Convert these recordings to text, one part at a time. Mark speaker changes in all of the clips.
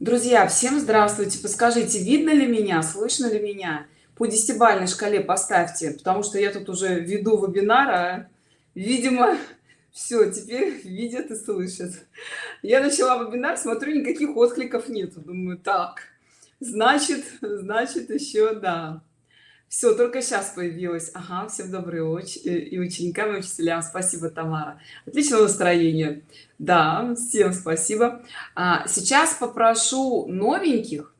Speaker 1: друзья всем здравствуйте. Подскажите видно ли меня слышно ли меня? По десятибалльной шкале поставьте потому что я тут уже веду вебинара видимо все теперь видят и слышат. Я начала вебинар смотрю никаких откликов нету. Думаю так значит значит еще да все только сейчас появилась ага всем добрый очень э, и ученикам и учителям. Спасибо тамара. Отличного настроения. Да всем спасибо. А, сейчас попрошу новеньких.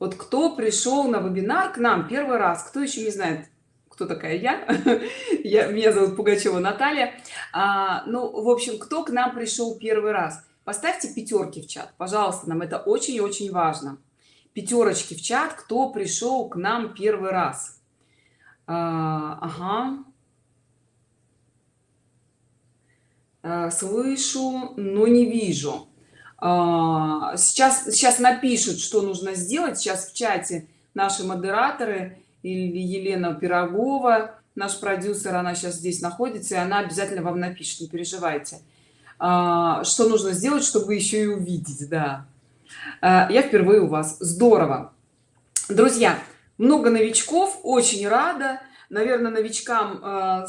Speaker 1: Вот кто пришел на вебинар к нам первый раз кто еще не знает кто такая я, я меня зовут пугачева наталья. А, ну в общем кто к нам пришел первый раз? Поставьте пятерки в чат. Пожалуйста нам это очень очень важно. Пятерочки в чат кто пришел к нам первый раз ага. А, слышу но не вижу. А, сейчас сейчас напишут что нужно сделать. Сейчас в чате наши модераторы или елена пирогова наш продюсер она сейчас здесь находится и она обязательно вам напишет не переживайте. А, что нужно сделать чтобы еще и увидеть да. А, я впервые у вас. Здорово. Друзья много новичков очень рада. Наверное новичкам э,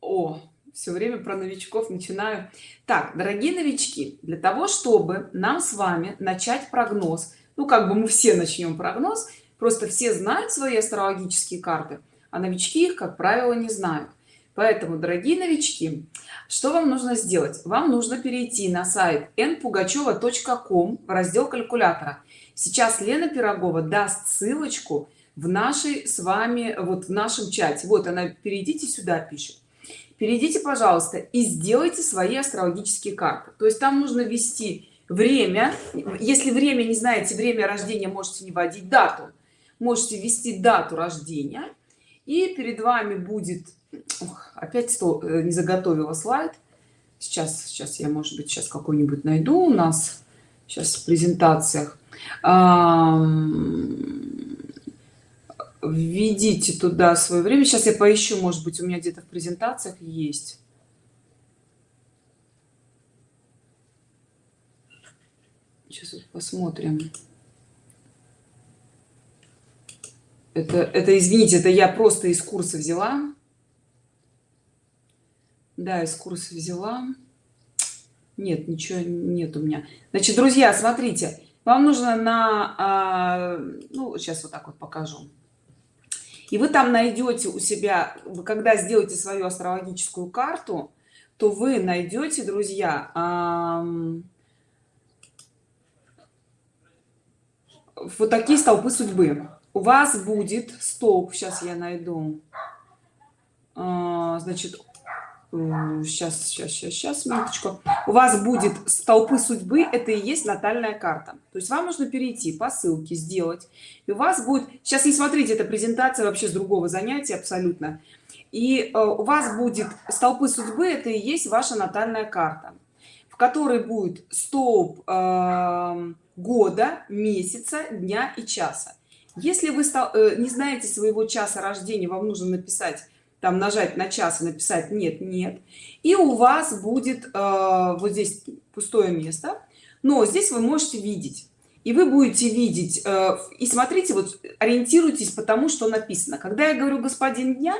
Speaker 1: о все время про новичков начинаю. Так дорогие новички для того чтобы нам с вами начать прогноз ну как бы мы все начнем прогноз просто все знают свои астрологические карты а новички их как правило не знают. Поэтому дорогие новички что вам нужно сделать? Вам нужно перейти на сайт npugacheva.com в раздел калькулятора сейчас лена пирогова даст ссылочку в нашей с вами вот в нашем чате. Вот она перейдите сюда пишет. Перейдите пожалуйста и сделайте свои астрологические карты. То есть там нужно ввести время. Если время не знаете время рождения можете не вводить дату. Можете ввести дату рождения. И перед вами будет Ох, опять что э, не заготовила слайд. Сейчас сейчас я может быть сейчас какой-нибудь найду у нас. Сейчас в презентациях введите туда свое время. Сейчас я поищу может быть у меня где-то в презентациях есть. Сейчас посмотрим. Это это извините это я просто из курса взяла. Да из курса взяла. Нет ничего нет у меня. Значит друзья смотрите вам нужно на а, ну сейчас вот так вот покажу. И вы там найдете у себя вы когда сделаете свою астрологическую карту то вы найдете друзья вот такие столпы судьбы. У вас будет столб сейчас я найду. Э, значит сейчас сейчас сейчас сейчас минуточку. У вас будет столпы судьбы это и есть натальная карта. То есть вам нужно перейти по ссылке сделать и у вас будет сейчас не смотрите эта презентация вообще с другого занятия абсолютно. И э, у вас будет столпы судьбы это и есть ваша натальная карта в которой будет столб э, года месяца дня и часа. Если вы стал, э, не знаете своего часа рождения вам нужно написать там нажать на час и написать нет нет и у вас будет э, вот здесь пустое место но здесь вы можете видеть. И вы будете видеть э, и смотрите вот ориентируйтесь потому что написано. Когда я говорю господин дня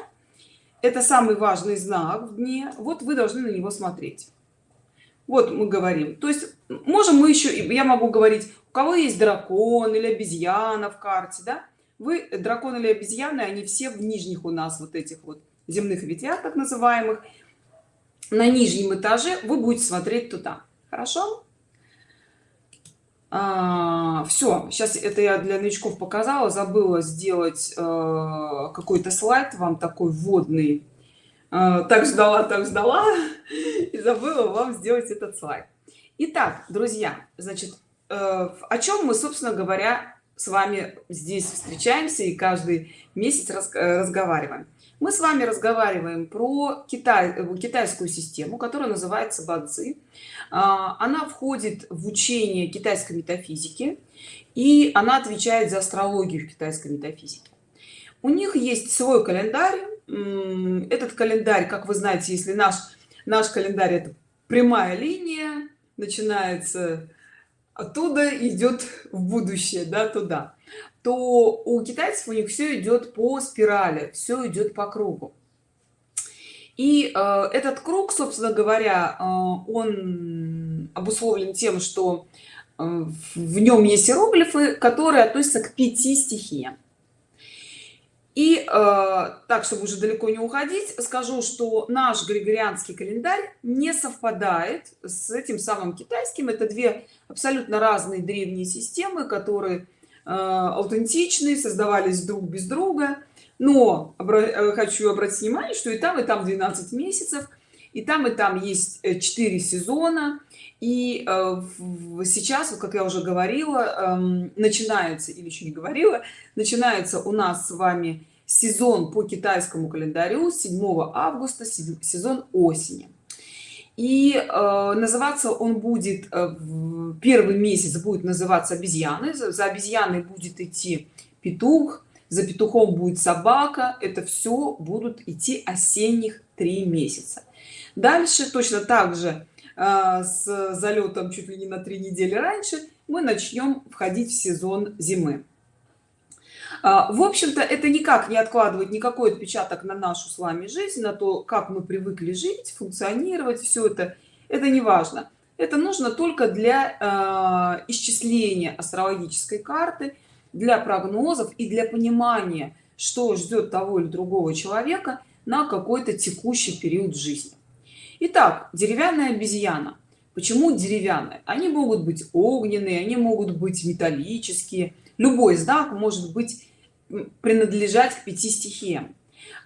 Speaker 1: это самый важный знак в дне вот вы должны на него смотреть. Вот мы говорим. То есть можем мы еще я могу говорить у кого есть дракон или обезьяна в карте да? Вы дракон или обезьяны они все в нижних у нас вот этих вот земных ветвях так называемых на нижнем этаже вы будете смотреть туда. Хорошо? А, все сейчас это я для новичков показала забыла сделать э, какой-то слайд вам такой вводный. Э, так ждала так ждала и забыла вам сделать этот слайд. Итак, друзья значит э, о чем мы собственно говоря с вами здесь встречаемся и каждый месяц раз, э, разговариваем мы с вами разговариваем про Китай, э, китайскую систему, которая называется Бадзи. А, она входит в учение китайской метафизики, и она отвечает за астрологию в китайской метафизике. У них есть свой календарь. Этот календарь, как вы знаете, если наш, наш календарь это прямая линия, начинается оттуда идет в будущее да туда то у китайцев у них все идет по спирали все идет по кругу. И э, этот круг собственно говоря э, он обусловлен тем что э, в нем есть иероглифы которые относятся к пяти стихиям. И э, так чтобы уже далеко не уходить скажу что наш григорианский календарь не совпадает с этим самым китайским. Это две абсолютно разные древние системы которые э, аутентичные создавались друг без друга. Но э, хочу обратить внимание что и там и там 12 месяцев и там и там есть 4 э, сезона. И сейчас как я уже говорила э, начинается или еще не говорила начинается у нас с вами сезон по китайскому календарю 7 августа сезон осени и э, называться он будет э, первый месяц будет называться обезьяны за, за обезьяной будет идти петух за петухом будет собака. Это все будут идти осенних три месяца. Дальше точно так же э, с залетом чуть ли не на три недели раньше мы начнем входить в сезон зимы в общем-то это никак не откладывает никакой отпечаток на нашу с вами жизнь на то как мы привыкли жить функционировать все это. Это не важно. Это нужно только для э, исчисления астрологической карты для прогнозов и для понимания что ждет того или другого человека на какой-то текущий период жизни. Итак, деревянная обезьяна. Почему деревянная? Они могут быть огненные они могут быть металлические любой знак может быть принадлежать к пяти стихиям.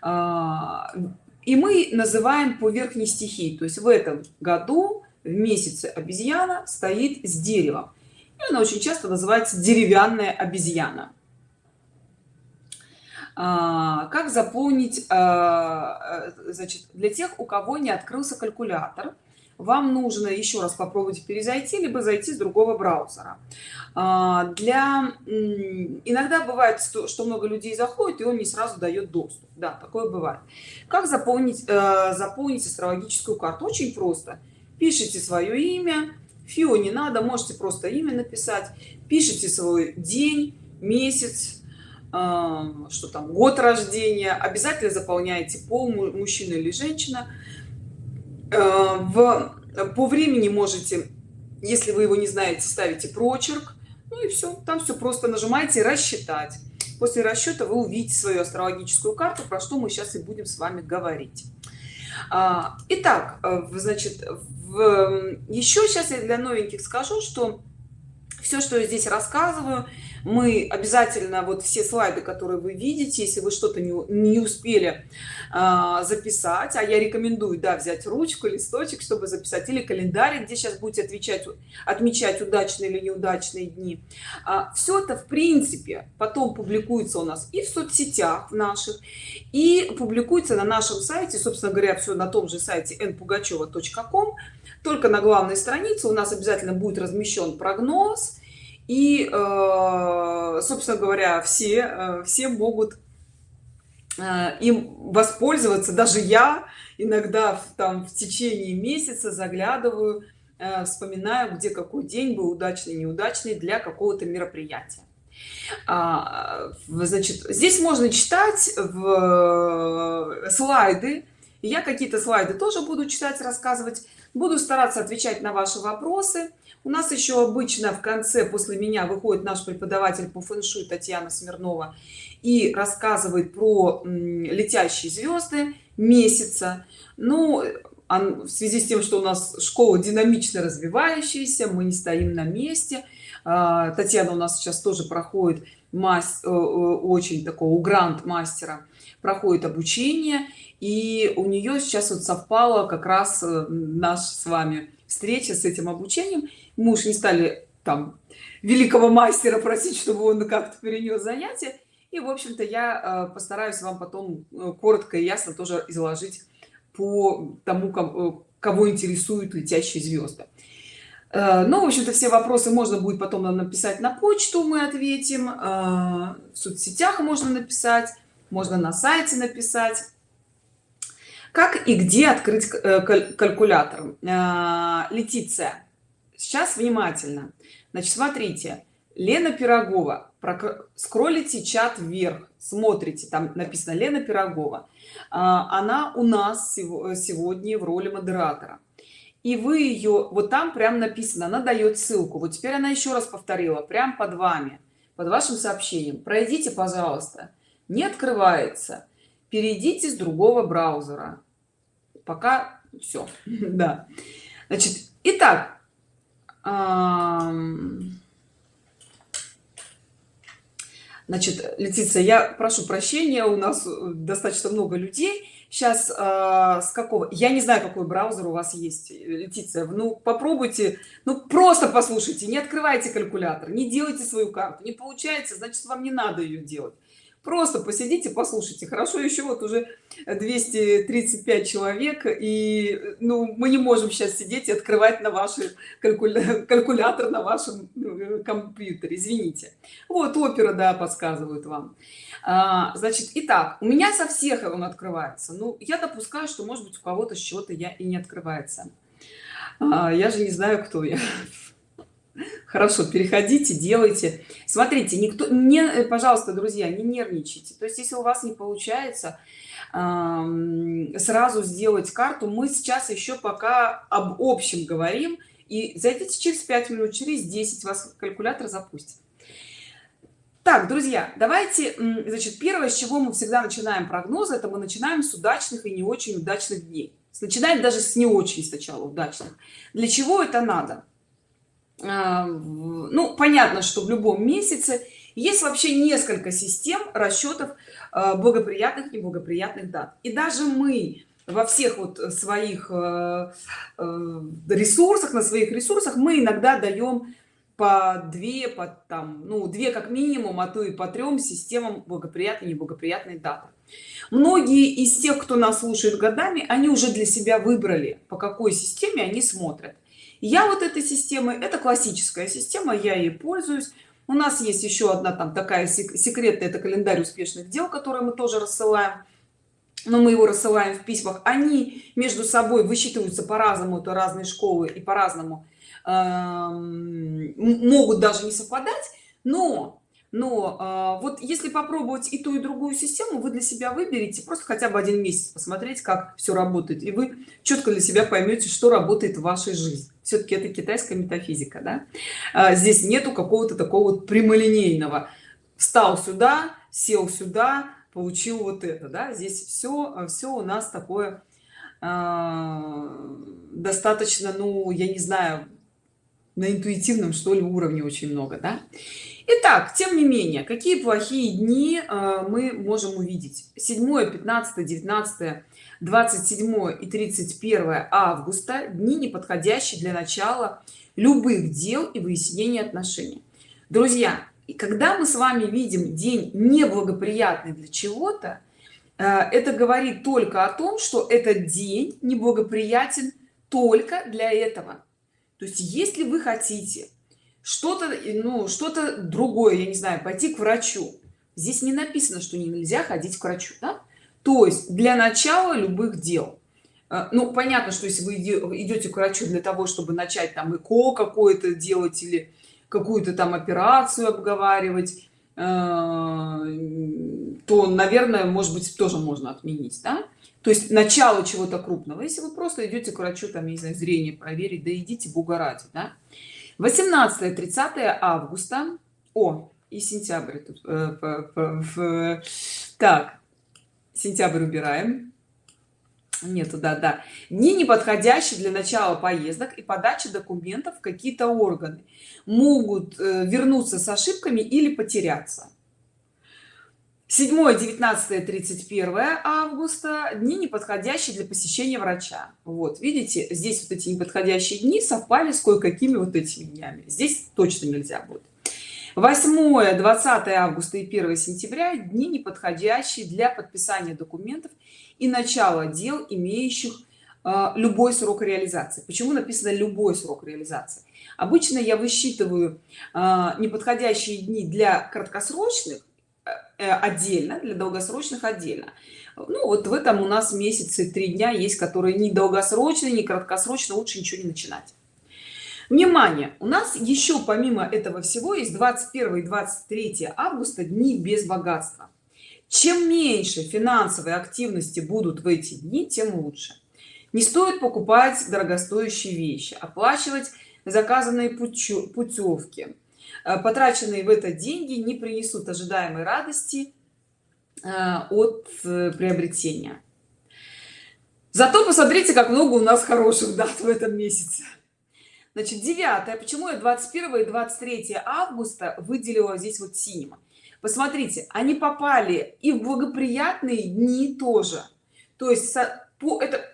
Speaker 1: А, и мы называем по верхней стихии то есть в этом году в месяце обезьяна стоит с деревом. И она очень часто называется деревянная обезьяна. А, как заполнить а, значит для тех у кого не открылся калькулятор вам нужно еще раз попробовать перезайти либо зайти с другого браузера. А, для иногда бывает что много людей заходит и он не сразу дает доступ. Да такое бывает. Как заполнить э, заполнить астрологическую карту? Очень просто. Пишите свое имя. Фио не надо можете просто имя написать. Пишите свой день месяц что там год рождения. Обязательно заполняете пол мужчина или женщина. Э, в по времени можете если вы его не знаете ставите прочерк ну и все там все просто нажимаете рассчитать. После расчета вы увидите свою астрологическую карту про что мы сейчас и будем с вами говорить. А, итак э, значит в, еще сейчас я для новеньких скажу что все что я здесь рассказываю мы обязательно вот все слайды которые вы видите если вы что-то не, не успели а, записать а я рекомендую да взять ручку листочек чтобы записать или календарь где сейчас будете отвечать отмечать удачные или неудачные дни. А, все это в принципе потом публикуется у нас и в соцсетях наших и публикуется на нашем сайте собственно говоря все на том же сайте npugacheva.com только на главной странице у нас обязательно будет размещен прогноз и э, собственно говоря все э, все могут э, им воспользоваться. Даже я иногда там в течение месяца заглядываю вспоминаю где какой день был удачный неудачный для какого-то мероприятия. А, значит здесь можно читать в слайды. Я какие-то слайды тоже буду читать рассказывать. Буду стараться отвечать на ваши вопросы у нас еще обычно в конце после меня выходит наш преподаватель по фэншуй татьяна смирнова и рассказывает про летящие звезды месяца. Ну в связи с тем что у нас школа динамично развивающаяся мы не стоим на месте. А, татьяна у нас сейчас тоже проходит мастер э, э, очень такого грант мастера проходит обучение. И у нее сейчас вот совпало как раз э, наш с вами встреча с этим обучением мы уж не стали там великого мастера просить чтобы он как-то перенес занятие и в общем-то я э, постараюсь вам потом э, коротко и ясно тоже изложить по тому кого интересуют летящие звезды ну в общем-то все вопросы можно будет потом нам написать на почту мы ответим. В соцсетях можно написать можно на сайте написать. Как и где открыть э, калькулятор? Летиция сейчас внимательно. Значит смотрите. Лена пирогова. Скроллите чат вверх. Смотрите там написано лена пирогова а, она у нас сегодня в роли модератора. И вы ее вот там прям написано она дает ссылку. Вот теперь она еще раз повторила прям под вами под вашим сообщением. Пройдите пожалуйста. Не открывается. Перейдите с другого браузера. Пока все да. Значит итак значит летиция я прошу прощения у нас достаточно много людей. Сейчас э, с какого я не знаю какой браузер у вас есть летиция. Ну попробуйте ну просто послушайте не открывайте калькулятор не делайте свою карту не получается значит вам не надо ее делать просто посидите послушайте. Хорошо еще вот уже 235 человек и ну мы не можем сейчас сидеть и открывать на ваши калькуля... калькулятор на вашем э, компьютере. Извините. Вот опера да подсказывают вам. А, значит итак у меня со всех он открывается. Ну я допускаю что может быть у кого-то счета я и не открывается. А, я же не знаю кто я хорошо переходите делайте. Смотрите никто не э, пожалуйста друзья не нервничайте. То есть если у вас не получается сразу сделать карту мы сейчас еще пока об общем говорим. И зайдите через 5 минут через 10 вас калькулятор запустит. Так друзья давайте значит первое с чего мы всегда начинаем прогноз это мы начинаем с удачных и не очень удачных дней. Начинаем даже с не очень сначала удачных. Для чего это надо ну понятно что в любом месяце есть вообще несколько систем расчетов а, благоприятных и неблагоприятных дат. И даже мы во всех вот своих а, ресурсах на своих ресурсах мы иногда даем по две по там ну две как минимум а то и по трем системам благоприятной неблагоприятной даты. Многие из тех кто нас слушает годами они уже для себя выбрали по какой системе они смотрят я вот этой системой это классическая система я ей пользуюсь. У нас есть еще одна там такая секретная это календарь успешных дел который мы тоже рассылаем. Но мы его рассылаем в письмах. Они между собой высчитываются по-разному это разные школы и по-разному. Э, могут даже не совпадать но но э, вот если попробовать и ту и другую систему вы для себя выберете просто хотя бы один месяц посмотреть как все работает и вы четко для себя поймете что работает в вашей жизни все-таки это китайская метафизика да? а, здесь нету какого-то такого вот прямолинейного встал сюда сел сюда получил вот это да здесь все все у нас такое э, достаточно ну я не знаю на интуитивном что ли уровне очень много да? Итак, тем не менее какие плохие дни э, мы можем увидеть? 7 15 19 27 и 31 августа дни неподходящие для начала любых дел и выяснения отношений. Друзья и когда мы с вами видим день неблагоприятный для чего-то э, это говорит только о том что этот день неблагоприятен только для этого. То есть если вы хотите что-то ну что-то другое я не знаю пойти к врачу здесь не написано что нельзя ходить к врачу да? то есть для начала любых дел э, ну понятно что если вы идете к врачу для того чтобы начать там эко какое-то делать или какую-то там операцию обговаривать э, то наверное может быть тоже можно отменить да? то есть начало чего-то крупного если вы просто идете к врачу там не знаю зрение проверить да идите бога ради да? 18 30 августа. О и сентябрь тут э, так сентябрь убираем. Нету да да. Дни неподходящие для начала поездок и подачи документов в какие-то органы. Могут э, вернуться с ошибками или потеряться 7 19 31 августа дни неподходящие для посещения врача. Вот видите здесь вот эти неподходящие дни совпали с кое-какими вот этими днями. Здесь точно нельзя будет. 8 20 августа и 1 сентября дни неподходящие для подписания документов и начала дел имеющих э, любой срок реализации. Почему написано любой срок реализации обычно я высчитываю э, неподходящие дни для краткосрочных отдельно для долгосрочных отдельно. Ну вот в этом у нас месяцы три дня есть которые не долгосрочные не краткосрочно лучше ничего не начинать. Внимание! У нас еще помимо этого всего есть 21 и 23 августа дни без богатства. Чем меньше финансовой активности будут в эти дни тем лучше. Не стоит покупать дорогостоящие вещи оплачивать заказанные путевки. э, потраченные в это деньги не принесут ожидаемой радости э, от э, приобретения. Зато посмотрите как много у нас хороших дат в этом месяце. Значит 9 почему я 21 и 23 августа выделила здесь вот синим? Посмотрите они попали и в благоприятные дни тоже. То есть по это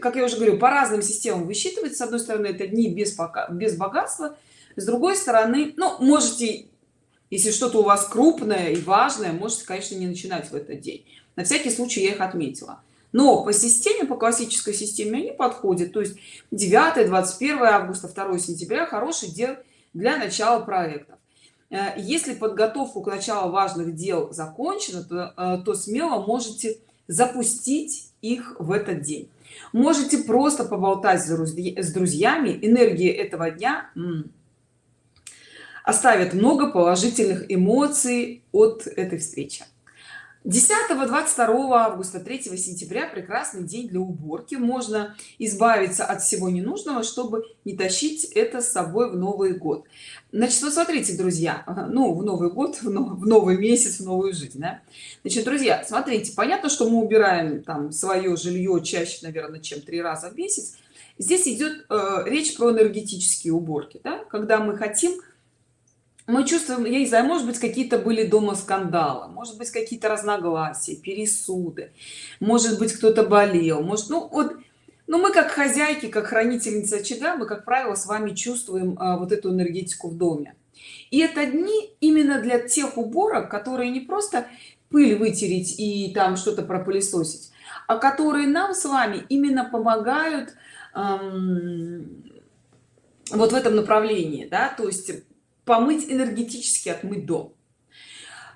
Speaker 1: как я уже говорю по разным системам высчитывать. С одной стороны это дни без пока без богатства с другой стороны ну можете если что-то у вас крупное и важное можете конечно не начинать в этот день. На всякий случай я их отметила. Но по системе по классической системе они подходят. То есть 9 21 августа 2 сентября хороший день для начала проектов э, если подготовку к началу важных дел закончена то, э, то смело можете запустить их в этот день. Можете просто поболтать с друзьями. Энергии этого дня оставит много положительных эмоций от этой встречи 10 22 августа 3 сентября прекрасный день для уборки можно избавиться от всего ненужного чтобы не тащить это с собой в новый год значит вот смотрите друзья ну в новый год в новый месяц в новую жизнь да? значит друзья смотрите понятно что мы убираем там свое жилье чаще наверное чем три раза в месяц здесь идет э, речь про энергетические уборки да? когда мы хотим мы чувствуем я не знаю может быть какие-то были дома скандалы может быть какие-то разногласия пересуды может быть кто-то болел может ну вот но мы как хозяйки как хранительница очага мы как правило с вами чувствуем а, вот эту энергетику в доме. И это дни именно для тех уборок которые не просто пыль вытереть и там что-то пропылесосить а которые нам с вами именно помогают эм, вот в этом направлении да то есть помыть энергетически отмыть дом.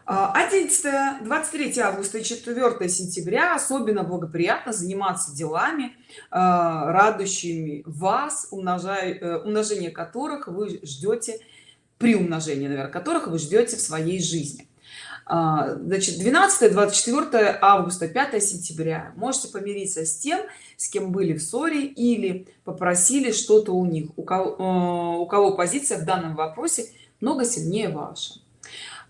Speaker 1: 11 23 августа и 4 сентября особенно благоприятно заниматься делами а, радующими вас умножая э, умножение которых вы ждете при умножении наверное которых вы ждете в своей жизни. А, значит 12 24 августа 5 сентября. Можете помириться с тем с кем были в ссоре или попросили что-то у них. У кого, э, у кого позиция в данном вопросе много сильнее ваша.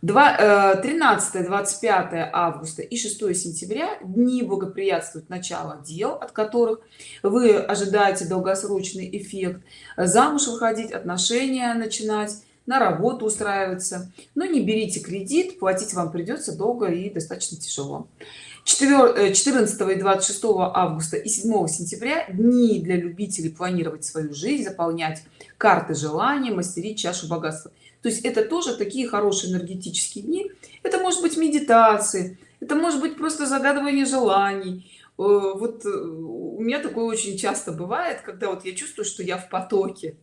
Speaker 1: 13 25 э, августа и 6 сентября дни благоприятствуют начало дел от которых вы ожидаете долгосрочный эффект. Замуж выходить отношения начинать на работу устраиваться. Но не берите кредит платить вам придется долго и достаточно тяжело. 14 э, и 26 августа и 7 сентября дни для любителей планировать свою жизнь заполнять карты желания мастерить чашу богатства то есть это тоже такие хорошие энергетические дни. Это может быть медитации это может быть просто загадывание желаний. Э, вот э, у меня такое очень часто бывает когда вот я чувствую что я в потоке.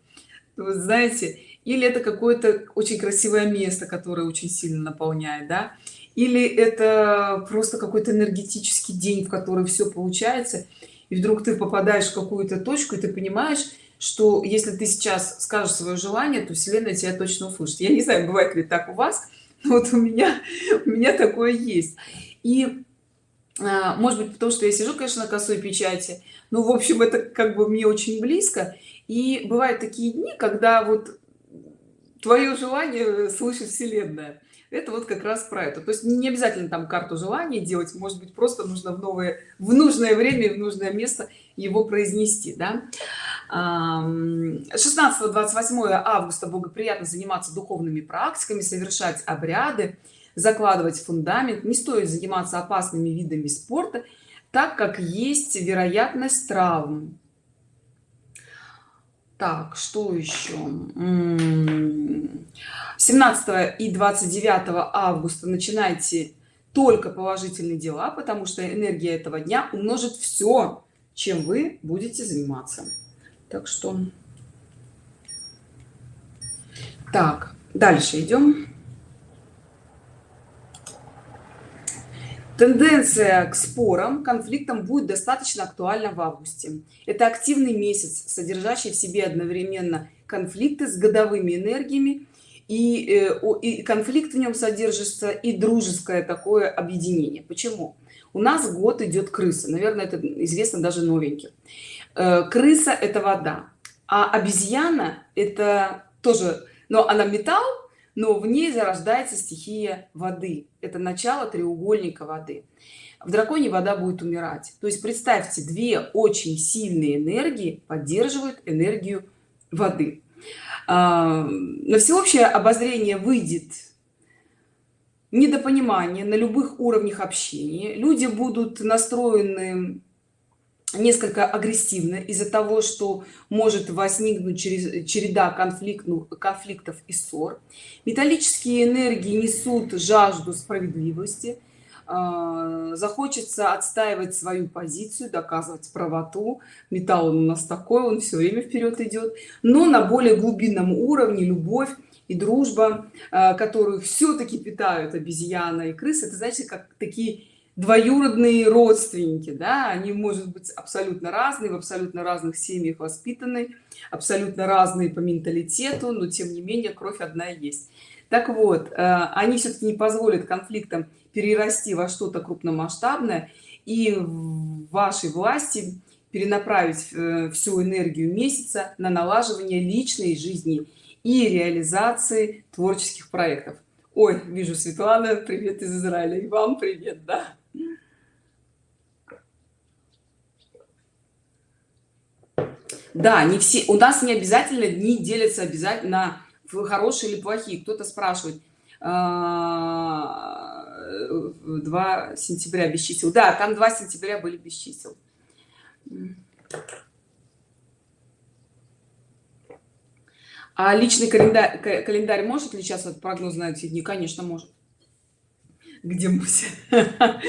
Speaker 1: Вы знаете или это какое-то очень красивое место которое очень сильно наполняет да. Или это просто какой-то энергетический день в который все получается и вдруг ты попадаешь в какую-то точку и ты понимаешь что если ты сейчас скажешь свое желание то вселенная тебя точно услышит. Я не знаю бывает ли так у вас но вот у меня у меня такое есть. И а, может быть потому что я сижу конечно на косой печати ну в общем это как бы мне очень близко. И бывают такие дни когда вот твое желание слышит вселенная. Это вот как раз про это. То есть не обязательно там карту желания делать может быть просто нужно в новое в нужное время в нужное место его произнести да? 16 28 августа благоприятно заниматься духовными практиками совершать обряды закладывать фундамент. Не стоит заниматься опасными видами спорта так как есть вероятность травм. Так что еще? 17 и 29 августа начинайте только положительные дела потому что энергия этого дня умножит все чем вы будете заниматься так что. Так дальше идем. Тенденция к спорам конфликтам будет достаточно актуальна в августе. Это активный месяц содержащий в себе одновременно конфликты с годовыми энергиями и, э, и конфликт в нем содержится и дружеское такое объединение. Почему? У нас год идет крыса. Наверное это известно даже новеньким крыса это вода а обезьяна это тоже но она металл но в ней зарождается стихия воды. Это начало треугольника воды. В драконе вода будет умирать. То есть представьте две очень сильные энергии поддерживают энергию воды. А, на всеобщее обозрение выйдет недопонимание на любых уровнях общения. Люди будут настроены несколько агрессивно из-за того что может возникнуть через череда конфликтных конфликтов и ссор. Металлические энергии несут жажду справедливости. А, захочется отстаивать свою позицию доказывать правоту. Металл у нас такой он все время вперед идет но на более глубинном уровне любовь и дружба а, которую все-таки питают обезьяна и крысы это значит как такие двоюродные родственники да они может быть абсолютно разные в абсолютно разных семьях воспитаны абсолютно разные по менталитету но тем не менее кровь одна есть. Так вот а, они все-таки не позволят конфликтам перерасти во что-то крупномасштабное и в вашей власти перенаправить э, всю энергию месяца на налаживание личной жизни и реализации творческих проектов. Ой вижу светлана привет из израиля и вам привет да да не все у нас не обязательно дни делятся обязательно хорошие или плохие. Кто-то спрашивает а, 2 сентября без чисел да там 2 сентября были без чисел. А личный календарь календарь может ли сейчас от прогноз на эти дни? Конечно может. Где муся?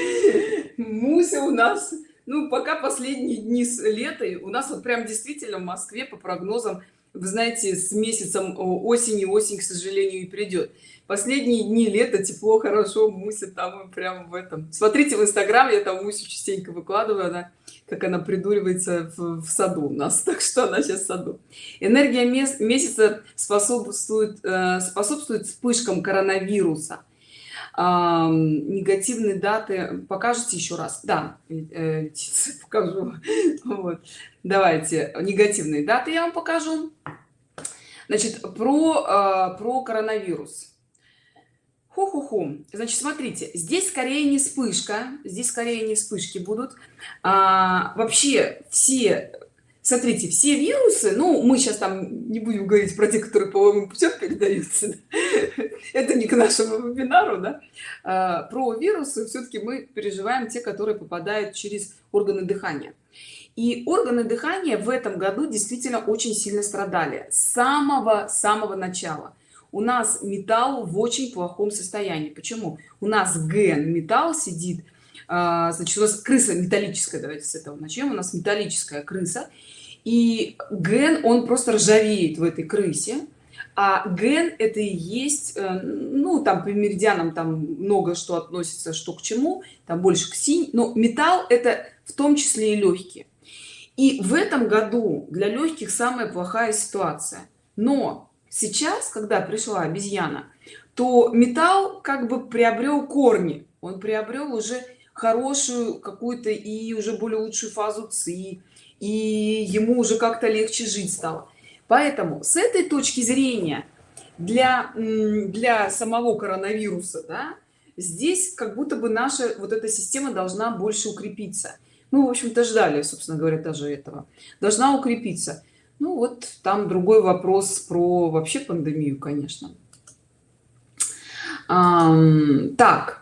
Speaker 1: Муся у нас ну пока последние дни с лета у нас вот прям действительно в москве по прогнозам вы знаете с месяцем осени осень к сожалению и придет. Последние дни лета тепло хорошо муся там прямо в этом. Смотрите в инстаграм я там мусю частенько выкладываю она как она придуривается в, в саду у нас. Так что она сейчас в саду. Энергия месяца способствует э, способствует вспышкам коронавируса а, негативные даты покажете еще раз да э, покажу вот. давайте негативные даты я вам покажу значит про э, про коронавирус Ху-ху-ху. Значит, смотрите, здесь скорее не вспышка, здесь скорее не вспышки будут. А, вообще все, смотрите, все вирусы, ну, мы сейчас там не будем говорить про те, которые половым путем передаются, это не к нашему вебинару, да, а, про вирусы все-таки мы переживаем те, которые попадают через органы дыхания. И органы дыхания в этом году действительно очень сильно страдали с самого-самого начала. У нас металл в очень плохом состоянии. Почему? У нас ген металл сидит значит у нас крыса металлическая давайте с этого начнем у нас металлическая крыса и ген он просто ржавеет в этой крысе а ген это и есть э, ну там по меридианам там много что относится что к чему там больше к синь но металл это в том числе и легкие и в этом году для легких самая плохая ситуация. Но сейчас когда пришла обезьяна то металл как бы приобрел корни. Он приобрел уже хорошую какую-то и уже более лучшую фазу ци и ему уже как-то легче жить стало. Поэтому с этой точки зрения для для самого коронавируса да, здесь как будто бы наша вот эта система должна больше укрепиться. Ну в общем-то ждали собственно говоря даже этого. Должна укрепиться. Ну вот там другой вопрос про вообще пандемию конечно. А, так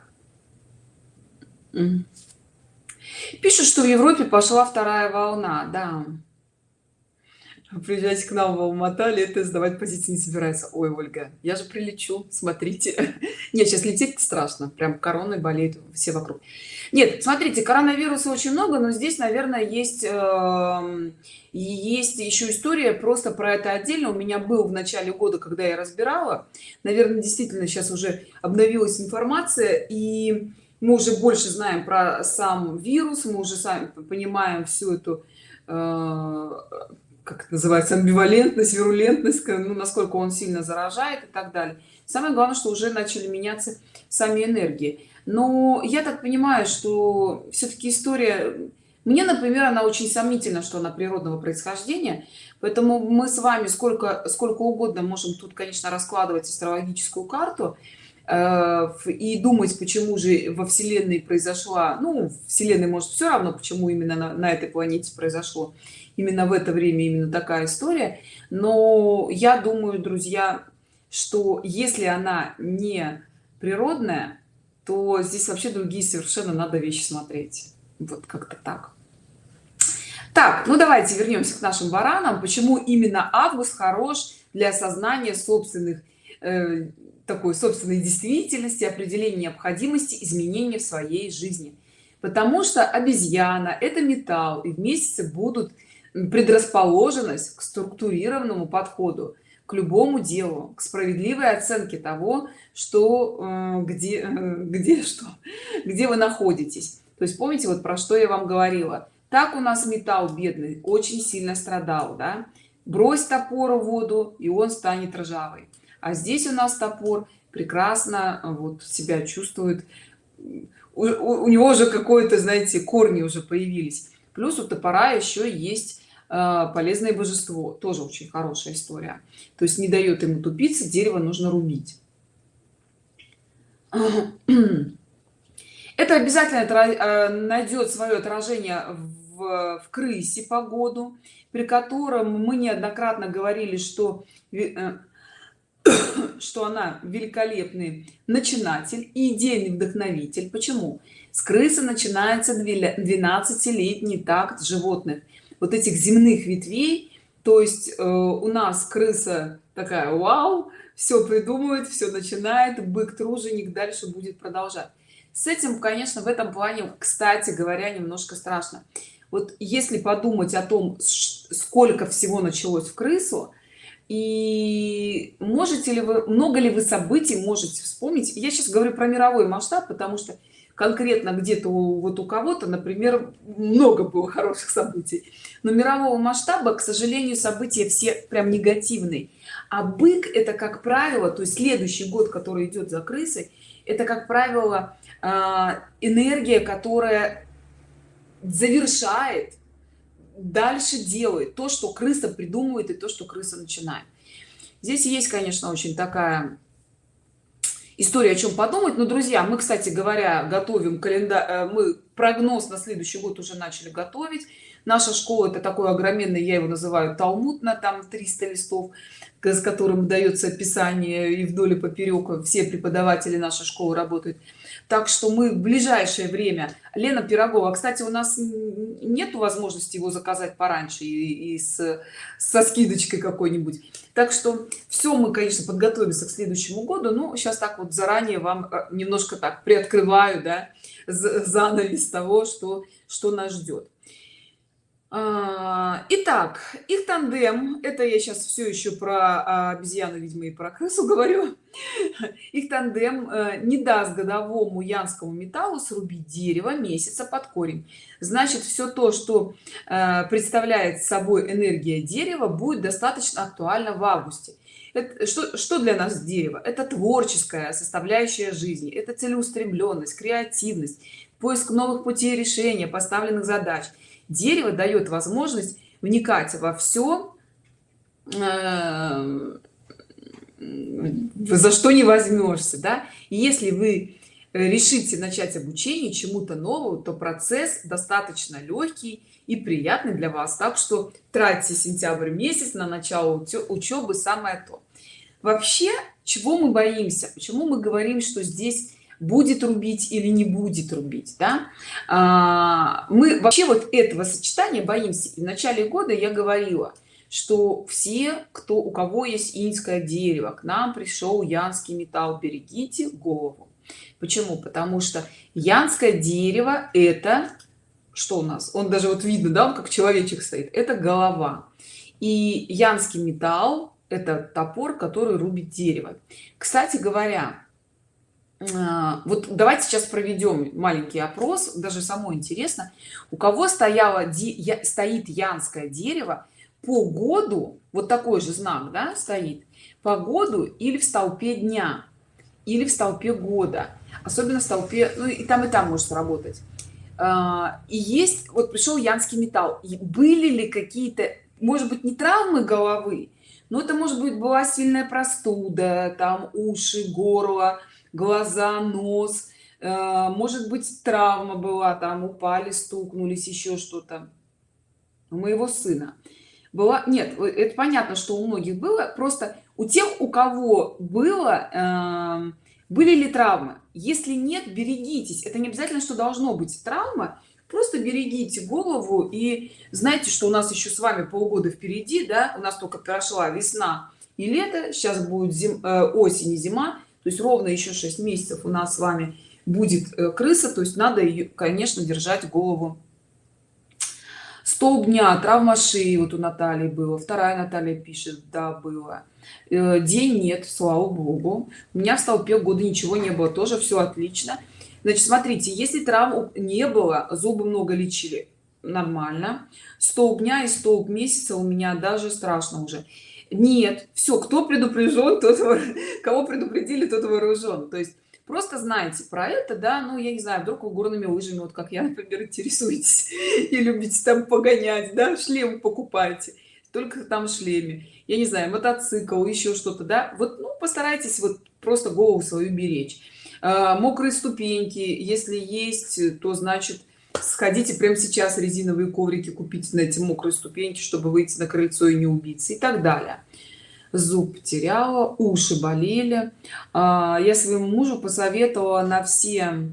Speaker 1: пишут что в европе пошла вторая волна да. Приезжайте к нам в алмата лето сдавать позиции не собирается. Ой ольга я же прилечу смотрите. Нет сейчас лететь страшно прям короной болеют все вокруг. Нет смотрите коронавируса очень много но здесь наверное есть э, есть еще история просто про это отдельно. У меня был в начале года когда я разбирала. Наверное действительно сейчас уже обновилась информация и мы уже больше знаем про сам вирус мы уже сами понимаем всю эту э, как это называется амбивалентность вирулентность ну, насколько он сильно заражает и так далее. Самое главное что уже начали меняться сами энергии. Но я так понимаю что все-таки история мне например она очень сомнительна что она природного происхождения поэтому мы с вами сколько сколько угодно можем тут конечно раскладывать астрологическую карту и думать почему же во вселенной произошла ну вселенной может все равно почему именно на, на этой планете произошло. Именно в это время именно такая история. Но я думаю друзья что если она не природная то здесь вообще другие совершенно надо вещи смотреть. Вот как-то так. Так ну давайте вернемся к нашим баранам. Почему именно август хорош для осознания собственных э, такой собственной действительности определения необходимости изменения в своей жизни. Потому что обезьяна это металл и в месяце будут предрасположенность к структурированному подходу к любому делу к справедливой оценке того что э, где э, где что где вы находитесь. То есть помните вот про что я вам говорила? Так у нас металл бедный очень сильно страдал да? Брось топор в воду и он станет ржавый а здесь у нас топор прекрасно э, вот себя чувствует. У, у, у него уже какое-то знаете корни уже появились. Плюс у топора еще есть э, полезное божество тоже очень хорошая история. То есть не дает ему тупиться дерево нужно рубить. Это обязательно э, найдет свое отражение в, в крысе погоду при котором мы неоднократно говорили что что она великолепный начинатель и идейный вдохновитель. Почему? С крысы начинается 12-летний такт животных вот этих земных ветвей. То есть э, у нас крыса такая вау! Все придумывает все начинает бык труженик дальше будет продолжать. С этим конечно в этом плане кстати говоря немножко страшно. Вот если подумать о том сколько всего началось в крысу и можете ли вы много ли вы событий можете вспомнить? Я сейчас говорю про мировой масштаб потому что конкретно где-то вот у кого-то например много было хороших событий. Но мирового масштаба к сожалению события все прям негативные. А бык это как правило то есть следующий год который идет за крысой это как правило а, энергия которая завершает дальше делает то что крыса придумывает и то что крыса начинает. Здесь есть конечно очень такая история о чем подумать. Но друзья мы кстати говоря готовим календарь э, мы прогноз на следующий год уже начали готовить. Наша школа это такой огроменный я его называю талмуд на там 300 листов с которым дается описание и вдоль и поперек все преподаватели нашей школы работают так что мы в ближайшее время. Лена пирогова кстати у нас нет возможности его заказать пораньше и, и с со скидочкой какой-нибудь. Так что все мы конечно подготовимся к следующему году но сейчас так вот заранее вам э, немножко так приоткрываю да занавес того что что нас ждет итак их тандем это я сейчас все еще про а, обезьяну видимо и про крысу говорю. Их тандем э, не даст годовому янскому металлу срубить дерево месяца под корень. Значит все то что э, представляет собой энергия дерева будет достаточно актуально в августе. Это, что, что для нас дерево? Это творческая составляющая жизни это целеустремленность креативность поиск новых путей решения поставленных задач дерево дает возможность вникать во все э, за что не возьмешься да. И если вы решите начать обучение чему-то новому то процесс достаточно легкий и приятный для вас. Так что тратьте сентябрь месяц на начало учебы самое то. Вообще чего мы боимся? Почему мы говорим что здесь будет рубить или не будет рубить да? а, мы вообще вот этого сочетания боимся. В начале года я говорила что все кто у кого есть инское дерево к нам пришел янский металл берегите голову. Почему? Потому что янское дерево это что у нас? Он даже вот видно да он как человечек стоит. Это голова. И янский металл это топор который рубит дерево. Кстати говоря вот давайте сейчас проведем маленький опрос даже самое интересно. У кого стояло стоит янское дерево по году вот такой же знак да, стоит по году или в столпе дня или в столпе года особенно в столпе ну и там и там может работать а, и есть вот пришел янский металл и были ли какие-то может быть не травмы головы но это может быть была сильная простуда там уши горло глаза нос а, может быть травма была там упали стукнулись еще что-то. У моего сына была нет это понятно что у многих было просто у тех у кого было э, были ли травмы. Если нет берегитесь. Это не обязательно что должно быть травма. Просто берегите голову и знаете что у нас еще с вами полгода впереди да у нас только прошла весна и лето сейчас будет зим, э, осень и зима то есть ровно еще 6 месяцев у нас с вами будет э, крыса то есть надо ее конечно держать голову столб дня. Травма шеи вот у натальи было вторая наталья пишет да было. Э, день нет слава богу. У меня в столпе года ничего не было тоже все отлично. Значит смотрите если травм не было зубы много лечили нормально. Столб дня и столб месяца у меня даже страшно уже нет все кто предупрежден тот кого предупредили тот вооружен то есть просто знаете про это да ну я не знаю вдруг вы горными лыжами вот как я например интересуетесь и любите там погонять да шлем покупайте только там шлеме я не знаю мотоцикл еще что-то да. Вот ну постарайтесь вот просто голову свою беречь. А, мокрые ступеньки если есть то значит сходите прямо сейчас резиновые коврики купить на эти мокрые ступеньки чтобы выйти на крыльцо и не убиться и так далее. Зуб потеряла уши болели. А, я своему мужу посоветовала на все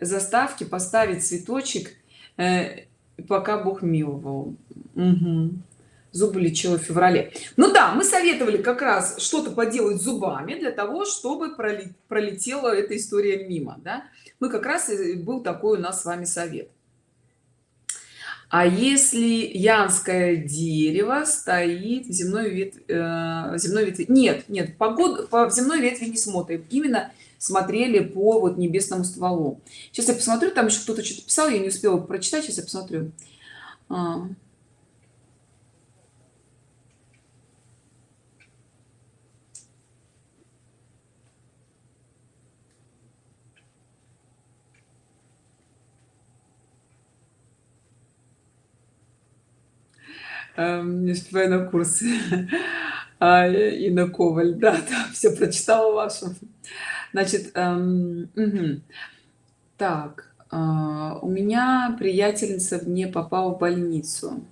Speaker 1: заставки поставить цветочек э, пока бог миловал. Угу. Зубы лечила в феврале ну да мы советовали как раз что-то поделать зубами для того чтобы пролетела эта история мимо да? мы как раз был такой у нас с вами совет а если янское дерево стоит в земной ветви, э, земной ветви нет нет погоду по земной ветви не смотрим именно смотрели по вот небесному стволу сейчас я посмотрю там еще кто-то что-то писал я не успела прочитать сейчас я посмотрю а. Эм, не успеваю на курсы а, и на коваль да, да все прочитала вашу. Значит эм, угу. так э, у меня приятельница не попала в больницу.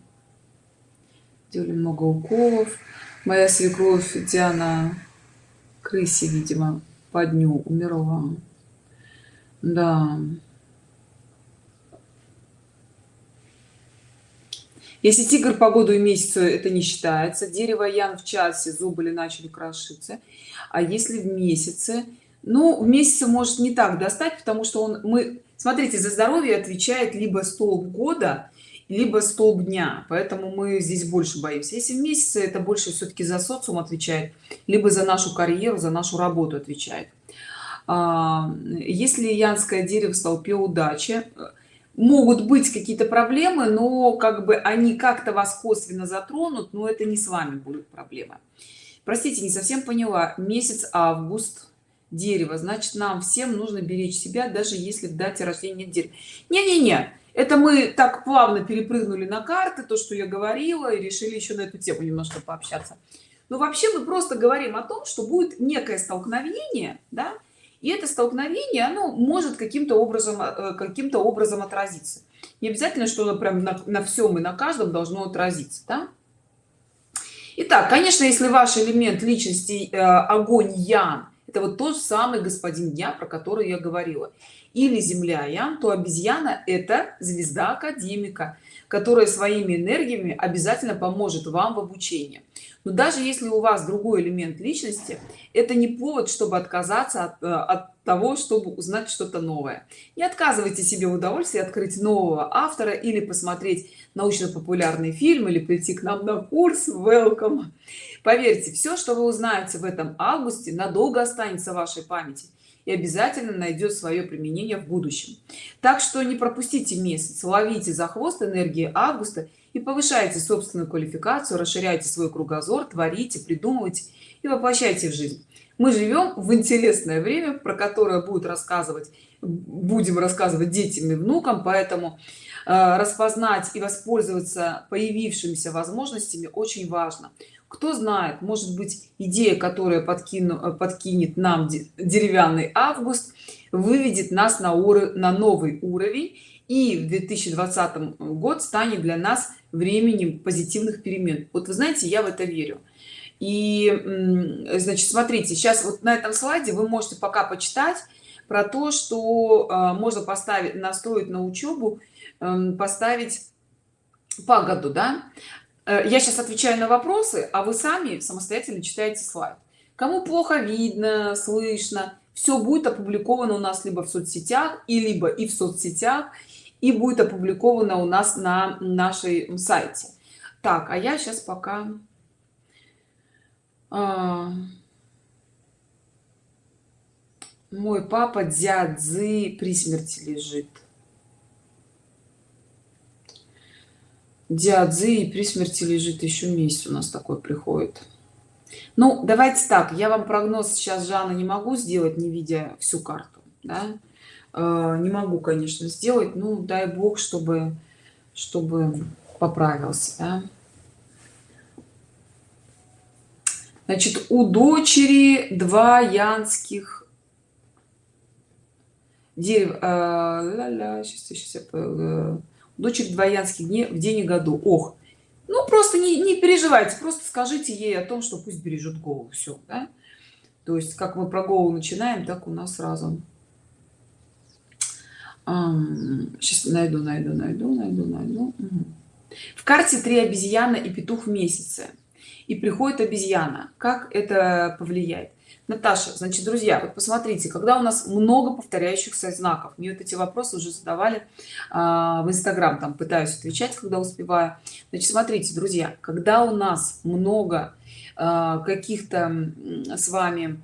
Speaker 1: Делали много уколов. Моя свекровь диана крысе видимо по дню умерла. Да если тигр по году и месяцу это не считается дерево ян в часе зубы или начали крошиться. А если в месяце ну в месяце может не так достать потому что он мы смотрите за здоровье отвечает либо столб года либо столб дня. Поэтому мы здесь больше боимся. Если в месяце это больше все-таки за социум отвечает либо за нашу карьеру за нашу работу отвечает. А, если янское дерево в столпе удачи могут быть какие-то проблемы но как бы они как-то вас косвенно затронут но это не с вами будет проблема простите не совсем поняла. Месяц август дерево. Значит нам всем нужно беречь себя даже если в дате рождения дерева. Не не не это мы так плавно перепрыгнули на карты то что я говорила и решили еще на эту тему немножко пообщаться. Но вообще мы просто говорим о том что будет некое столкновение да и это столкновение оно может каким-то образом э, каким-то образом отразиться. Не обязательно что оно прям на, на всем и на каждом должно отразиться да? Итак, конечно если ваш элемент личности э, огонь ян это вот тот самый господин дня про который я говорила. Или земля ян то обезьяна это звезда академика которая своими энергиями обязательно поможет вам в обучении. Но даже если у вас другой элемент личности это не повод чтобы отказаться от, э, от того чтобы узнать что-то новое. Не отказывайте себе в удовольствии открыть нового автора или посмотреть научно-популярный фильм или прийти к нам на курс. Welcome. Поверьте все что вы узнаете в этом августе надолго останется в вашей памяти и обязательно найдет свое применение в будущем. Так что не пропустите месяц ловите за хвост энергии августа и повышайте собственную квалификацию расширяйте свой кругозор творите придумывайте и воплощайте в жизнь. Мы живем в интересное время про которое будет рассказывать будем рассказывать детям и внукам поэтому э, распознать и воспользоваться появившимися возможностями очень важно кто знает может быть идея которая подкину э, подкинет нам деревянный август выведет нас на уровень на новый уровень и в 2020 год станет для нас временем позитивных перемен. Вот вы знаете я в это верю. И значит смотрите сейчас вот на этом слайде вы можете пока почитать про то что э, можно поставить настроить на учебу э, поставить погоду да я сейчас отвечаю на вопросы а вы сами самостоятельно читаете слайд. Кому плохо видно слышно все будет опубликовано у нас либо в соцсетях и либо и в соцсетях и будет опубликовано у нас на нашей сайте. Так а я сейчас пока а... мой папа дядзы при смерти лежит диадзы и при смерти лежит еще месяц у нас такой приходит ну давайте так я вам прогноз сейчас жанна не могу сделать не видя всю карту да? э, не могу конечно сделать ну дай бог чтобы чтобы поправился да? значит у дочери два янских дерева э, ля -ля, сейчас, сейчас, э, дочек дворянских дней в день и году. Ох ну просто не, не переживайте просто скажите ей о том что пусть бережет голову все да? то есть как мы про голову начинаем так у нас сразу. Сейчас найду найду найду найду найду. В карте три обезьяны и петух в месяце. И приходит обезьяна. Как это повлияет Наташа, значит, друзья, вот посмотрите, когда у нас много повторяющихся знаков, мне вот эти вопросы уже задавали а, в Инстаграм, там пытаюсь отвечать, когда успеваю. Значит, смотрите, друзья, когда у нас много а, каких-то с вами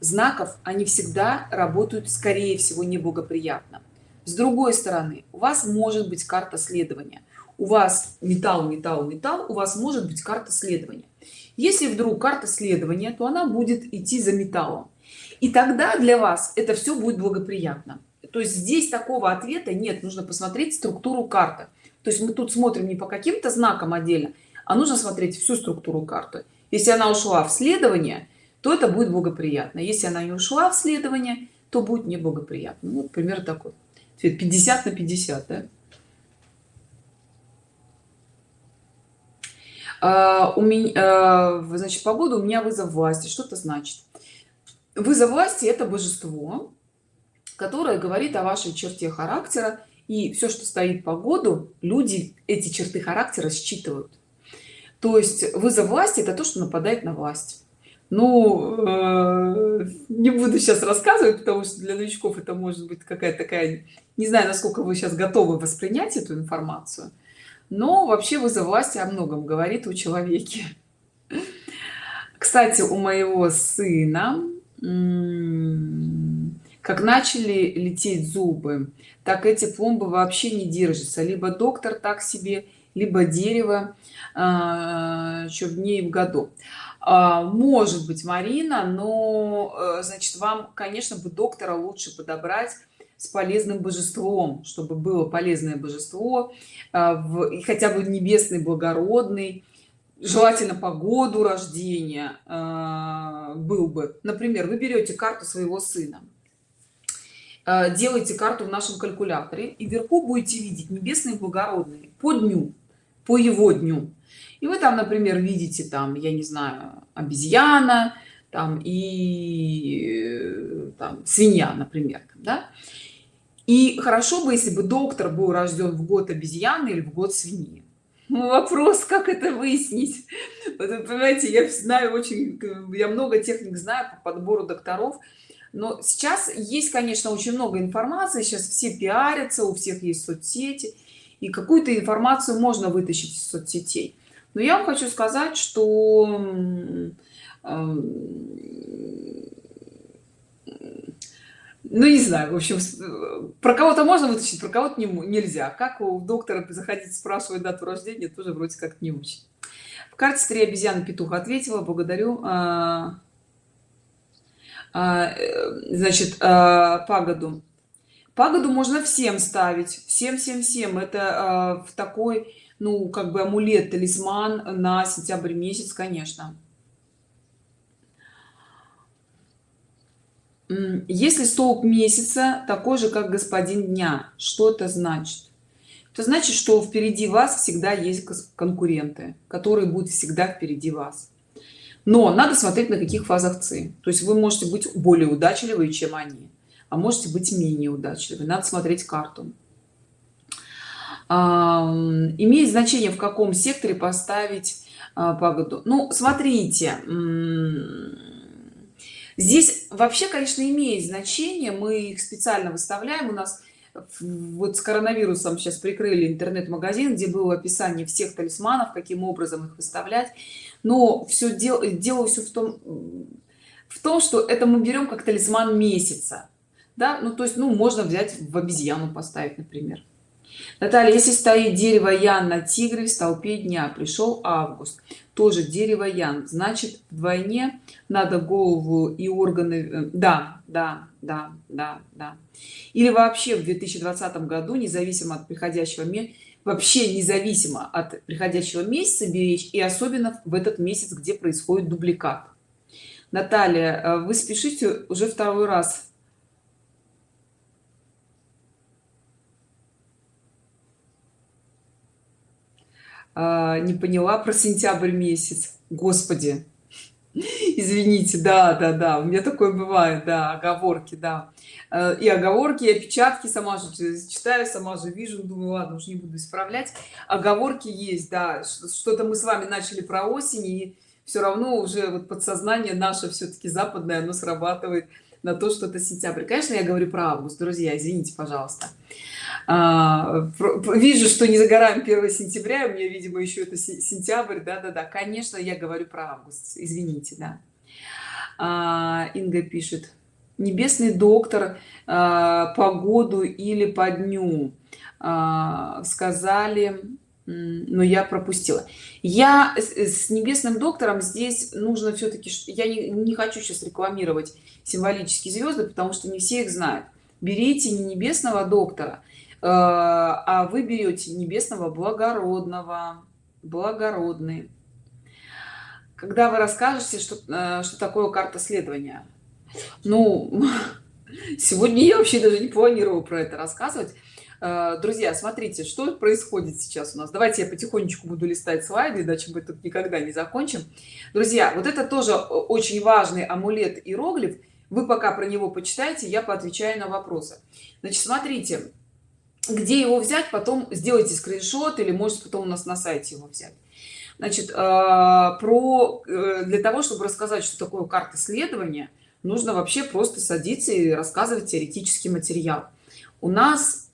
Speaker 1: знаков, они всегда работают, скорее всего, неблагоприятно. С другой стороны, у вас может быть карта следования. У вас металл, металл, металл, у вас может быть карта следования если вдруг карта следования то она будет идти за металлом. И тогда для вас это все будет благоприятно. То есть здесь такого ответа нет. Нужно посмотреть структуру карты. То есть мы тут смотрим не по каким-то знакам отдельно а нужно смотреть всю структуру карты. Если она ушла в следование то это будет благоприятно. Если она не ушла в следование то будет неблагоприятно. Ну, пример такой. 50 на 50 да? У меня а, значит погода у меня вызов власти. Что это значит? Вызов власти это божество которое говорит о вашей черте характера и все что стоит по году люди эти черты характера считывают. То есть вызов власти это то что нападает на власть. Ну э, не буду сейчас рассказывать потому что для новичков это может быть какая-то такая не знаю насколько вы сейчас готовы воспринять эту информацию но вообще вызов власти о многом говорит у человеке. Кстати у моего сына как начали лететь зубы так эти пломбы вообще не держатся. Либо доктор так себе либо дерево э, еще в дней в году. А, может быть марина но э, значит вам конечно бы доктора лучше подобрать с полезным божеством чтобы было полезное божество а, в, хотя бы небесный благородный. Желательно по году рождения э, был бы. Например вы берете карту своего сына. Э, делаете карту в нашем калькуляторе и вверху будете видеть небесные благородные по дню по его дню. И вы там например видите там я не знаю обезьяна там и там свинья например да? И хорошо бы если бы доктор был рожден в год обезьяны или в год свиньи. Ну, вопрос как это выяснить? Вот, понимаете я знаю очень я много техник знаю по подбору докторов. Но сейчас есть конечно очень много информации сейчас все пиарятся у всех есть соцсети и какую-то информацию можно вытащить из соцсетей. Но я вам хочу сказать что ну не знаю в общем про кого-то можно вытащить про кого-то не, нельзя. Как у доктора заходить спрашивать дату рождения тоже вроде как не очень. В карте три обезьяны петух ответила благодарю. А, а, э, значит а, пагоду. Пагоду можно всем ставить всем всем всем. Это а, в такой ну как бы амулет талисман на сентябрь месяц конечно если столб месяца такой же как господин дня что это значит? Это значит что впереди вас всегда есть конкуренты которые будут всегда впереди вас. Но надо смотреть на каких фазах ци. То есть вы можете быть более удачливы чем они а можете быть менее удачливы. Надо смотреть карту. Имеет значение в каком секторе поставить а, погоду ну смотрите здесь вообще конечно имеет значение. Мы их специально выставляем. У нас вот с коронавирусом сейчас прикрыли интернет-магазин где было описание всех талисманов каким образом их выставлять. Но все дело дело все в том в том что это мы берем как талисман месяца. Да? Ну то есть ну можно взять в обезьяну поставить например Наталья, если стоит дерево ян на тигре в столпе дня, пришел август, тоже дерево ян, значит вдвойне надо голову и органы, э, да, да, да, да, да. Или вообще в 2020 году, независимо от приходящего месяца, вообще независимо от приходящего месяца беречь, и особенно в этот месяц, где происходит дубликат. Наталья, э, вы спешите уже второй раз а, не поняла про сентябрь месяц. Господи. Извините да да да у меня такое бывает да оговорки да. Э, и оговорки и опечатки сама же читаю сама же вижу думаю ладно уже не буду исправлять. Оговорки есть да что-то мы с вами начали про осень и все равно уже вот подсознание наше все-таки западное оно срабатывает на то что это сентябрь. Конечно я говорю про август друзья извините пожалуйста а, вижу что не за горами 1 сентября у меня видимо еще это сентябрь да да да конечно я говорю про август извините да. А, инга пишет небесный доктор а, по году или по дню а, сказали но я пропустила. Я с небесным доктором здесь нужно все-таки я не, не хочу сейчас рекламировать символические звезды потому что не все их знают. Берите не небесного доктора а вы берете небесного благородного благородный. Когда вы расскажете что э, что такое карта следования? Ну сегодня я вообще даже не планировала про это рассказывать. Э, друзья смотрите что происходит сейчас у нас. Давайте я потихонечку буду листать слайды иначе мы тут никогда не закончим. Друзья вот это тоже очень важный амулет иероглиф. Вы пока про него почитайте я поотвечаю на вопросы. Значит смотрите где его взять потом сделайте скриншот или может потом у нас на сайте его взять. Значит э, про э, для того чтобы рассказать что такое карта следования нужно вообще просто садиться и рассказывать теоретический материал. У нас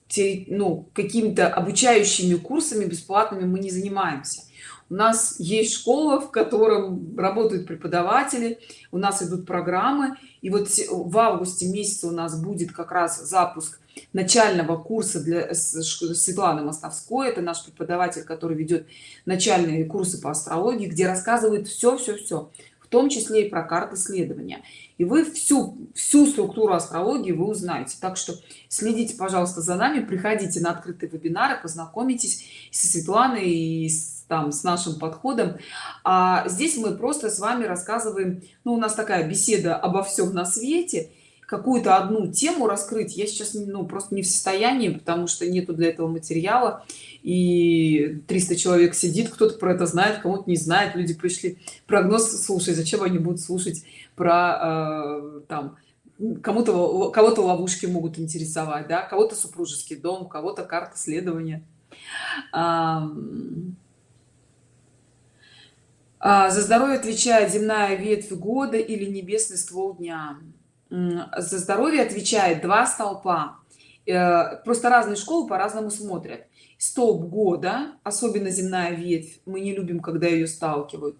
Speaker 1: ну какими-то обучающими курсами бесплатными мы не занимаемся. У нас есть школа в котором работают преподаватели у нас идут программы. И вот в августе месяце у нас будет как раз запуск начального курса для Светланы Мостовской. Это наш преподаватель, который ведет начальные курсы по астрологии, где рассказывает все, все, все, в том числе и про карты следования. И вы всю, всю структуру астрологии вы узнаете. Так что следите, пожалуйста, за нами, приходите на открытые вебинары, познакомитесь со Светланой и с, там, с нашим подходом. А здесь мы просто с вами рассказываем, ну, у нас такая беседа обо всем на свете – какую-то одну тему раскрыть я сейчас ну просто не в состоянии потому что нету для этого материала. И 300 человек сидит кто-то про это знает кому-то не знает. Люди пришли прогноз слушать зачем они будут слушать про э, там кому-то кого-то ловушки могут интересовать да кого-то супружеский дом кого-то карта следования. А, а, за здоровье отвечает земная ветвь года или небесный ствол дня за здоровье отвечает два столпа. Э, просто разные школы по-разному смотрят. Столб года особенно земная ветвь мы не любим когда ее сталкивают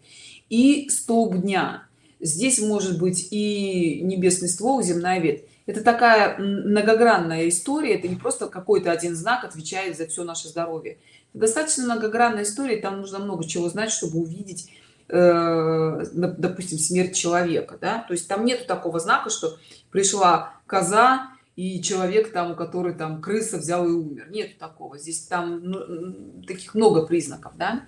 Speaker 1: и столб дня. Здесь может быть и небесный ствол земная ветвь. Это такая многогранная история это не просто какой-то один знак отвечает за все наше здоровье. Это достаточно многогранная история там нужно много чего знать чтобы увидеть допустим смерть человека да? то есть там нету такого знака что пришла коза и человек там который там крыса взял и умер. Нет такого. Здесь там ну, таких много признаков да?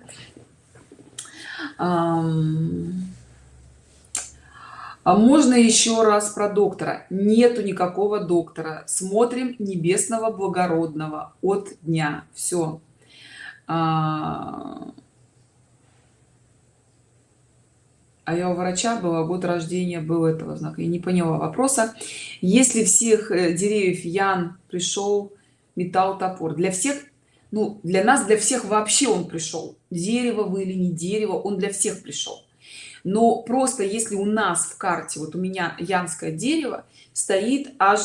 Speaker 1: А можно еще раз про доктора? Нету никакого доктора. Смотрим небесного благородного от дня. Все а, а я у врача была год рождения был этого знака. Я не поняла вопроса. Если всех э, деревьев ян пришел металл топор для всех ну для нас для всех вообще он пришел. Дерево вы или не дерево он для всех пришел. Но просто если у нас в карте вот у меня янское дерево стоит аж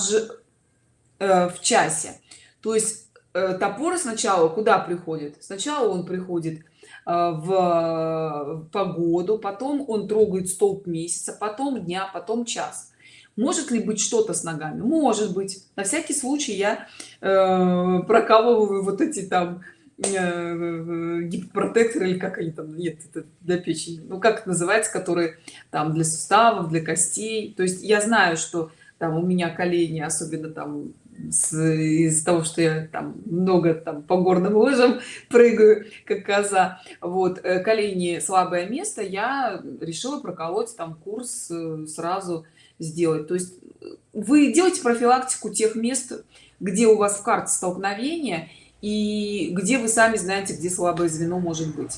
Speaker 1: э, в часе. То есть э, топор сначала куда приходит? Сначала он приходит в погоду потом он трогает столб месяца потом дня потом час. Может ли быть что-то с ногами? Может быть. На всякий случай я э, прокалываю вот эти там э, гипопротекторы или как они там нет это для печени. Ну как это называется которые там для суставов для костей. То есть я знаю что там у меня колени особенно там из того что я там много там по горным лыжам прыгаю как коза. Вот э, колени слабое место я решила проколоть там курс э, сразу сделать. То есть э, вы делаете профилактику тех мест где у вас в карте столкновения и где вы сами знаете где слабое звено может быть?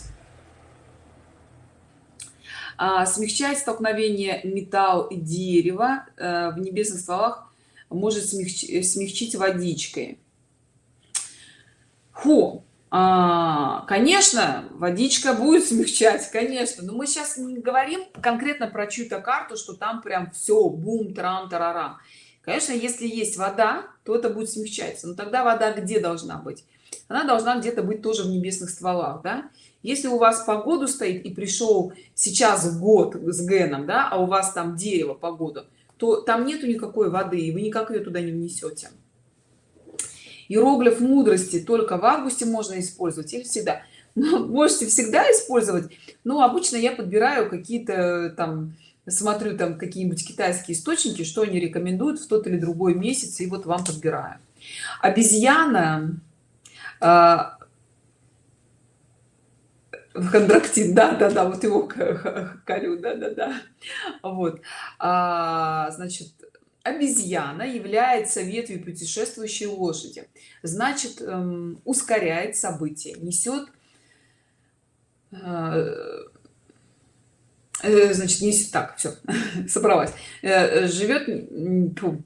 Speaker 1: А, смягчать столкновение металл и дерево в небесных стволах может смягчить, смягчить водичкой. Фу, а, конечно водичка будет смягчать конечно. Но мы сейчас не говорим конкретно про чью-то карту что там прям все бум трам тарарам. Конечно если есть вода то это будет смягчаться. Но тогда вода где должна быть? Она должна где-то быть тоже в небесных стволах да? Если у вас погоду стоит и пришел сейчас год с геном да а у вас там дерево погоду то там нету никакой воды и вы никак ее туда не внесете иероглиф мудрости только в августе можно использовать или всегда? Ну, можете всегда использовать но обычно я подбираю какие-то там смотрю там какие-нибудь китайские источники что они рекомендуют в тот или другой месяц и вот вам подбираю. Обезьяна Хондрактин, да, да, да, вот его корю, да, да, да. Вот, а, значит, обезьяна является ветвью путешествующей лошади, значит, эм, ускоряет события, несет, э, э, значит, несет, так, все, собралась, э, живет,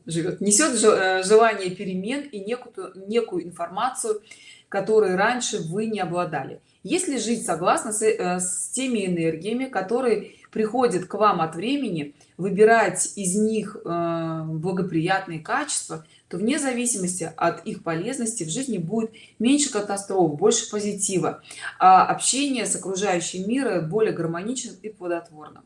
Speaker 1: живет, несет желание перемен и некую, некую информацию, которой раньше вы не обладали если жить согласно с, э, с теми энергиями которые приходят к вам от времени выбирать из них э, благоприятные качества то вне зависимости от их полезности в жизни будет меньше катастроф больше позитива а общение с окружающим миром более гармоничным и плодотворным.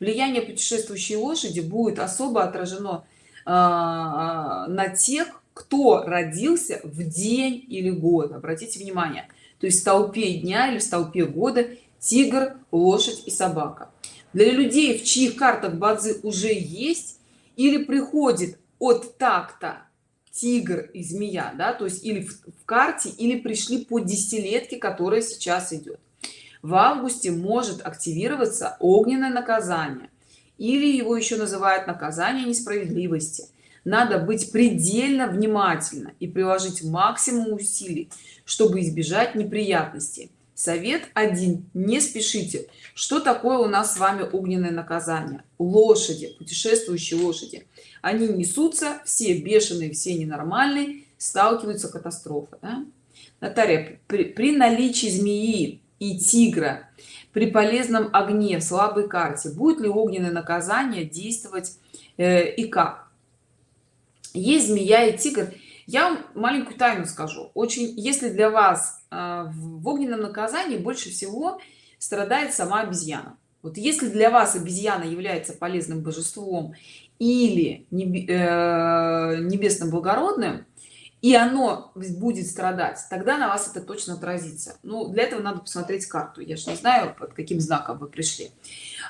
Speaker 1: Влияние путешествующей лошади будет особо отражено э, на тех кто родился в день или год. Обратите внимание то есть в толпе дня или в толпе года тигр лошадь и собака. Для людей в чьих картах бадзи уже есть или приходит от такта тигр и змея да то есть или в, в карте или пришли по десятилетке которая сейчас идет. В августе может активироваться огненное наказание или его еще называют наказание несправедливости надо быть предельно внимательно и приложить максимум усилий чтобы избежать неприятностей. Совет один не спешите. Что такое у нас с вами огненное наказание? Лошади путешествующие лошади. Они несутся все бешеные все ненормальные сталкиваются катастрофа да? Наталья, при, при наличии змеи и тигра при полезном огне в слабой карте будет ли огненное наказание действовать э, и как есть змея и тигр я вам маленькую тайну скажу. Очень если для вас э, в огненном наказании больше всего страдает сама обезьяна. Вот если для вас обезьяна является полезным божеством или э, небесным благородным и оно будет страдать тогда на вас это точно отразится. Ну для этого надо посмотреть карту. Я же не знаю под каким знаком вы пришли.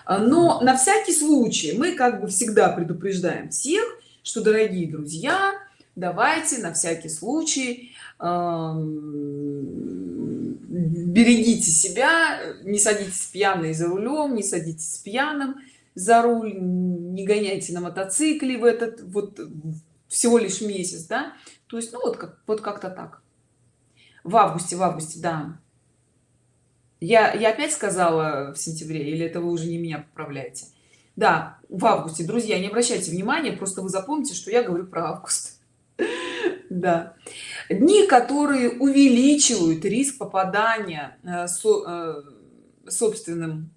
Speaker 1: Но на всякий случай мы как бы всегда предупреждаем всех что дорогие друзья давайте на всякий случай берегите себя не садитесь пьяные за рулем не садитесь пьяным за руль не гоняйте на мотоцикле в этот вот всего лишь месяц да? То есть ну вот как вот как-то так. В августе в августе да. Я я опять сказала в сентябре или это вы уже не меня поправляете? Да в августе. Друзья не обращайте внимания просто вы запомните что я говорю про август. Да. Дни которые увеличивают риск попадания э, со, э, собственным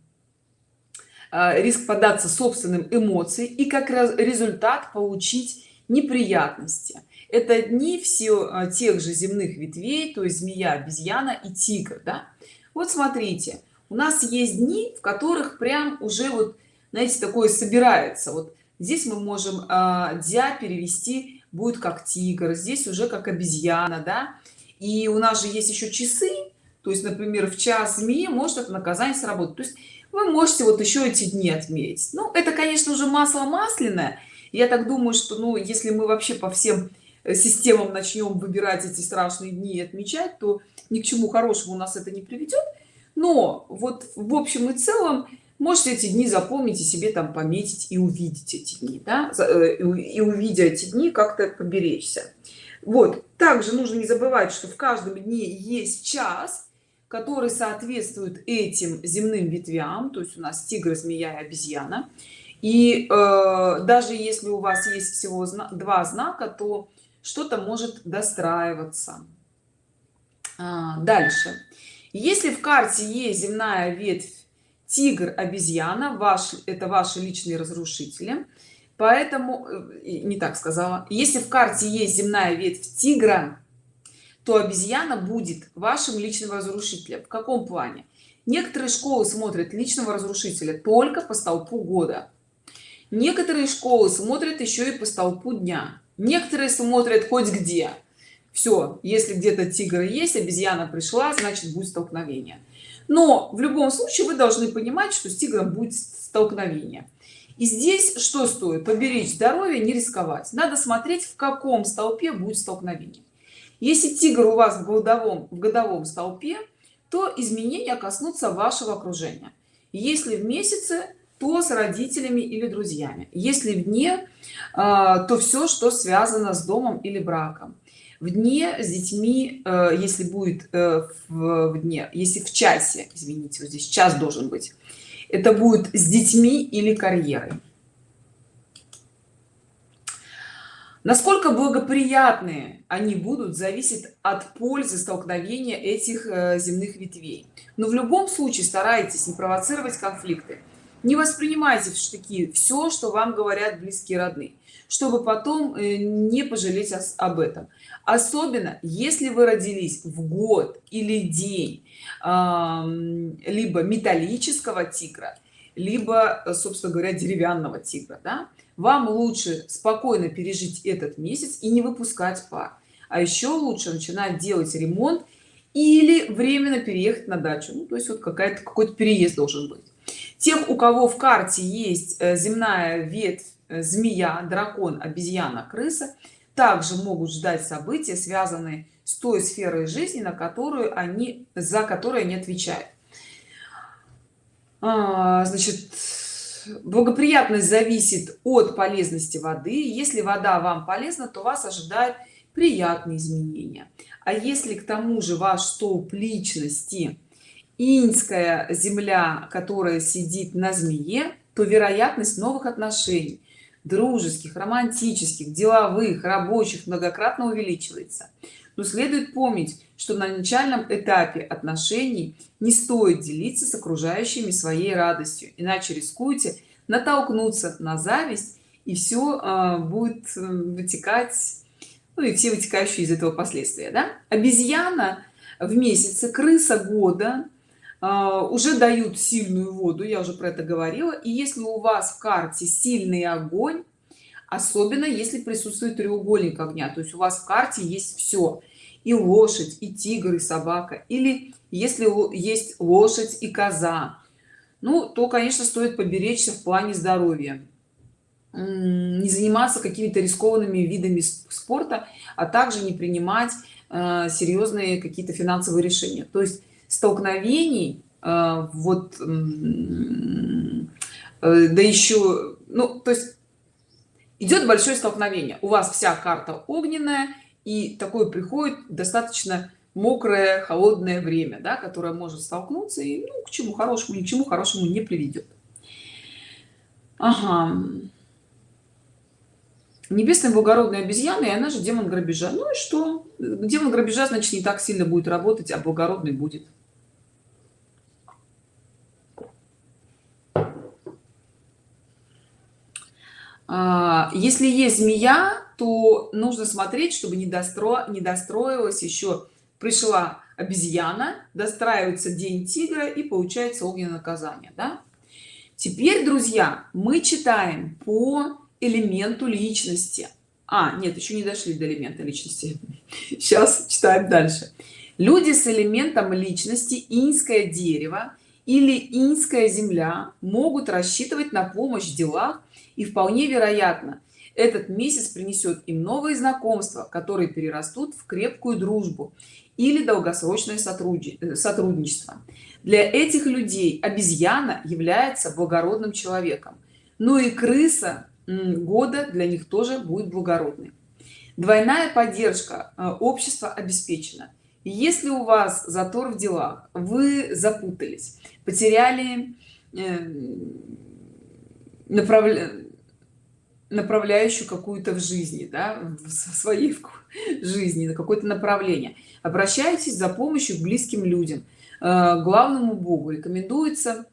Speaker 1: э, риск податься собственным эмоциям и как результат получить неприятности. Это дни все тех же земных ветвей то есть змея обезьяна и тигр да? вот смотрите у нас есть дни в которых прям уже вот знаете такое собирается. Вот здесь мы можем э, дя перевести будет как тигр здесь уже как обезьяна да. И у нас же есть еще часы то есть например в час змеи может это наказание сработать. То есть вы можете вот еще эти дни отметить. Ну это конечно уже масло масляное. Я так думаю что ну если мы вообще по всем э, системам начнем выбирать эти страшные дни и отмечать то ни к чему хорошему у нас это не приведет. Но вот в общем и целом можете эти дни запомнить и себе там пометить и увидеть эти дни да? Э, и увидя эти дни как-то поберечься. Вот. Также нужно не забывать что в каждом дне есть час который соответствует этим земным ветвям. То есть у нас тигр змея и обезьяна. И э, даже если у вас есть всего два знака то что-то может достраиваться. А, дальше. Если в карте есть земная ветвь тигр обезьяна ваш это ваши личные разрушители. Поэтому э, не так сказала. Если в карте есть земная ветвь тигра то обезьяна будет вашим личным разрушителем. В каком плане? Некоторые школы смотрят личного разрушителя только по столпу года. Некоторые школы смотрят еще и по столпу дня. Некоторые смотрят хоть где. Все если где-то тигр есть обезьяна пришла значит будет столкновение но в любом случае вы должны понимать что с тигром будет столкновение. И здесь что стоит? Поберечь здоровье не рисковать. Надо смотреть в каком столпе будет столкновение. Если тигр у вас в годовом в годовом столпе то изменения коснутся вашего окружения. Если в месяце то с родителями или друзьями. Если вне а, то все что связано с домом или браком в дне с детьми э, если будет э, в, дне если в часе извините вот здесь час должен быть это будет с детьми или карьерой. Насколько благоприятные они будут зависит от пользы столкновения этих э, земных ветвей. Но в любом случае старайтесь не провоцировать конфликты. Не воспринимайте в штыки все что вам говорят близкие родные чтобы потом не пожалеть об этом. Особенно если вы родились в год или день либо металлического тигра либо собственно говоря деревянного тигра да? вам лучше спокойно пережить этот месяц и не выпускать пар. А еще лучше начинать делать ремонт или временно переехать на дачу. Ну, то есть вот какая-то какой-то переезд должен быть. Тех у кого в карте есть э, земная ветвь э, змея дракон обезьяна крыса также могут ждать события связанные с той сферой жизни на которую они за которые они отвечают. А, значит благоприятность зависит от полезности воды. Если вода вам полезна то вас ожидают приятные изменения. А если к тому же ваш столб личности иньская земля которая сидит на змее то вероятность новых отношений дружеских романтических деловых рабочих многократно увеличивается но следует помнить что на начальном этапе отношений не стоит делиться с окружающими своей радостью иначе рискуете натолкнуться на зависть и все э, будет э, вытекать ну и все вытекающие из этого последствия да? обезьяна в месяце крыса года уже дают сильную воду я уже про это говорила. И если у вас в карте сильный огонь особенно если присутствует треугольник огня то есть у вас в карте есть все и лошадь и тигр и собака. Или если есть лошадь и коза ну то конечно стоит поберечься в плане здоровья. Не заниматься какими-то рискованными видами спорта а также не принимать э, серьезные какие-то финансовые решения. То есть столкновений э, вот э, да еще ну то есть идет большое столкновение. У вас вся карта огненная и такое приходит достаточно мокрое холодное время да, которое может столкнуться и ну, к чему хорошему ни к чему хорошему не приведет ага. небесная благородная обезьяна и она же демон грабежа. Ну и что? Демон грабежа значит не так сильно будет работать а благородный будет если есть змея то нужно смотреть чтобы не достро не достроилась еще пришла обезьяна достраивается день тигра и получается огненное наказание да? теперь друзья мы читаем по элементу личности. А нет еще не дошли до элемента личности. Сейчас читаем дальше. Люди с элементом личности инское дерево или инская земля могут рассчитывать на помощь в делах и вполне вероятно этот месяц принесет им новые знакомства которые перерастут в крепкую дружбу или долгосрочное э, сотрудничество. Для этих людей обезьяна является благородным человеком. Ну и крыса года для них тоже будет благородной. Двойная поддержка э, общества обеспечена. Если у вас затор в делах вы запутались потеряли э, направление направляющую какую-то в жизни да, в своей жизни на какое-то направление. Обращайтесь за помощью к близким людям. Э, главному богу рекомендуется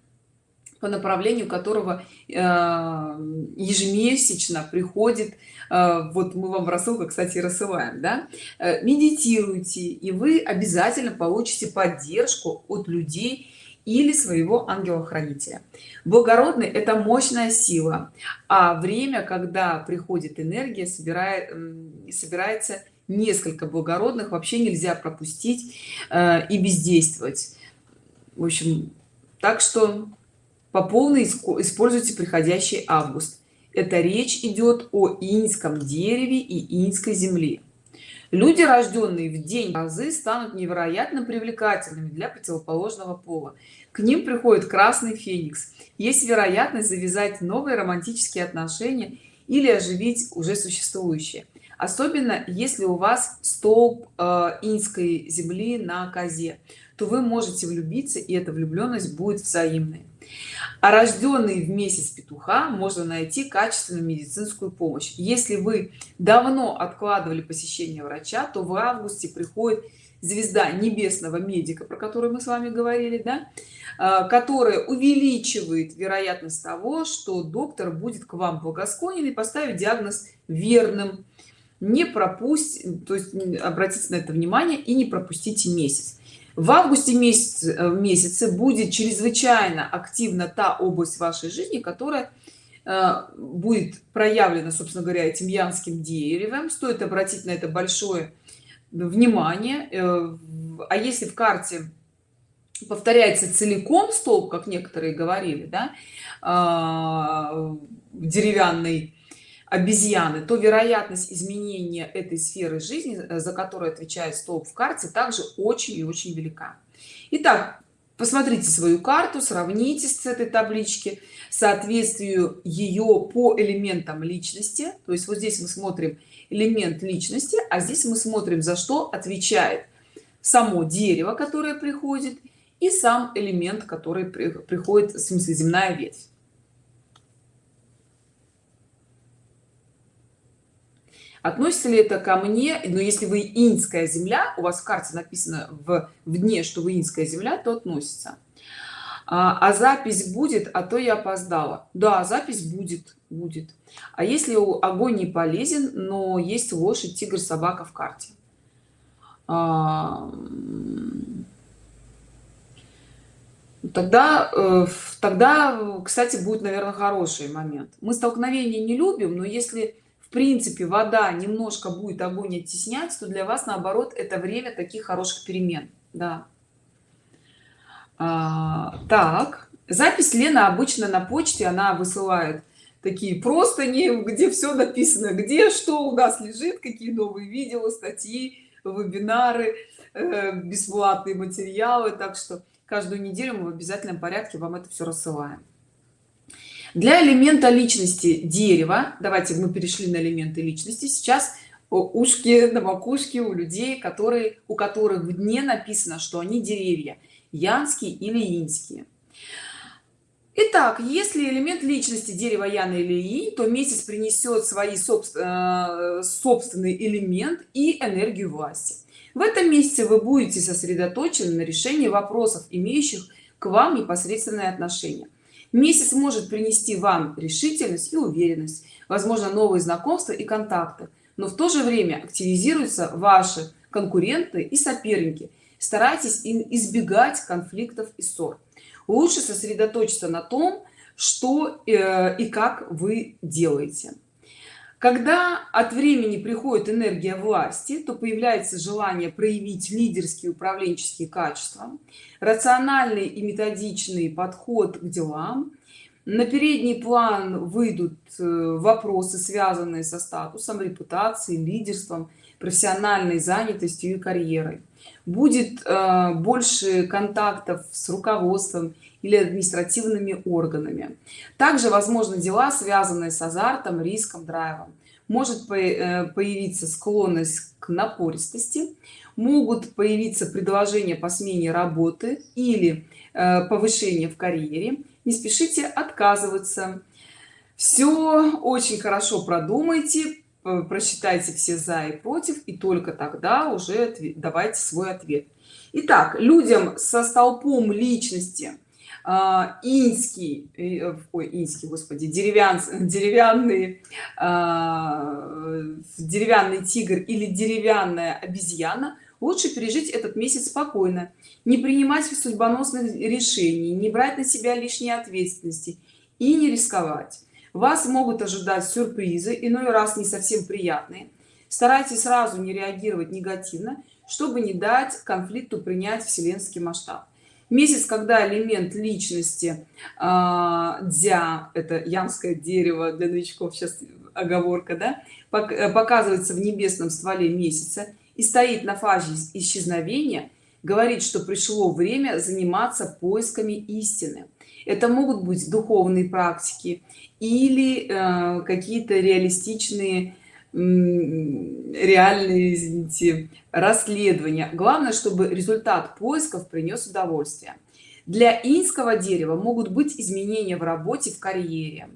Speaker 1: по направлению которого э, ежемесячно приходит э, вот мы вам в рассылках кстати рассылаем да медитируйте и вы обязательно получите поддержку от людей или своего ангела-хранителя. Благородный – это мощная сила, а время, когда приходит энергия, собирает, собирается несколько благородных, вообще нельзя пропустить э, и бездействовать. В общем, так что по полной используйте приходящий август. Это речь идет о инском дереве и инской земле люди рожденные в день разы станут невероятно привлекательными для противоположного пола. К ним приходит красный феникс. Есть вероятность завязать новые романтические отношения или оживить уже существующие. Особенно если у вас столб э, инской земли на козе то вы можете влюбиться и эта влюбленность будет взаимной а рожденный в месяц петуха можно найти качественную медицинскую помощь. Если вы давно откладывали посещение врача то в августе приходит звезда небесного медика про которую мы с вами говорили да а, которая увеличивает вероятность того что доктор будет к вам благосклонен и поставить диагноз верным. Не пропустить то есть обратите на это внимание и не пропустите месяц в августе месяц э, месяце будет чрезвычайно активна та область вашей жизни которая э, будет проявлена собственно говоря этим янским деревом. Стоит обратить на это большое внимание э, а если в карте повторяется целиком столб как некоторые говорили да а, деревянный обезьяны то вероятность изменения этой сферы жизни э, за которую отвечает столб в карте также очень и очень велика. Итак, посмотрите свою карту сравните с этой таблички. Соответствию ее по элементам личности то есть вот здесь мы смотрим элемент личности а здесь мы смотрим за что отвечает само дерево которое приходит и сам элемент который приходит в смысле земная ветвь относится ли это ко мне? Но если вы инская земля у вас в карте написано в, в дне что вы инская земля то относится. А, а запись будет а то я опоздала. Да запись будет будет. А если огонь не полезен но есть лошадь тигр собака в карте? А, тогда э, тогда кстати будет наверное хороший момент. Мы столкновения не любим но если принципе вода немножко будет огонь оттеснять то для вас наоборот это время таких хороших перемен. Да. А, так. Запись лена обычно на почте она высылает такие просто не где все написано где что у нас лежит какие новые видео статьи вебинары э, бесплатные материалы. Так что каждую неделю мы в обязательном порядке вам это все рассылаем для элемента личности дерева давайте мы перешли на элементы личности сейчас ушки на макушке у людей которые у которых в дне написано что они деревья янские или инские Итак, если элемент личности дерева Яна или И, то месяц принесет свои э, собственный элемент и энергию власти. В этом месяце вы будете сосредоточены на решении вопросов, имеющих к вам непосредственное отношение. Месяц может принести вам решительность и уверенность, возможно, новые знакомства и контакты, но в то же время активизируются ваши конкуренты и соперники. Старайтесь избегать конфликтов и ссор лучше сосредоточиться на том что э, и как вы делаете когда от времени приходит энергия власти то появляется желание проявить лидерские управленческие качества рациональный и методичный подход к делам. На передний план выйдут э, вопросы связанные со статусом репутацией лидерством профессиональной занятостью и карьерой. Будет э, больше контактов с руководством или административными органами. Также возможно дела связанные с азартом риском драйвом. Может э, появиться склонность к напористости могут появиться предложения по смене работы или э, повышение в карьере. Не спешите отказываться. Все очень хорошо продумайте просчитайте все за и против и только тогда уже давайте свой ответ. Итак, людям со столпом личности инский э, ой, инский господи деревян деревянный а, деревянный тигр или деревянная обезьяна лучше пережить этот месяц спокойно не принимать судьбоносных решений не брать на себя лишние ответственности и не рисковать. Вас могут ожидать сюрпризы иной раз не совсем приятные. Старайтесь сразу не реагировать негативно чтобы не дать конфликту принять вселенский масштаб месяц когда элемент личности э, дзя это ямское дерево для новичков сейчас оговорка да э, показывается в небесном стволе месяца и стоит на фазе исчезновения говорит что пришло время заниматься поисками истины. Это могут быть духовные практики или э, какие-то реалистичные реальные извините, расследования. Главное чтобы результат поисков принес удовольствие. Для инского дерева могут быть изменения в работе в карьере.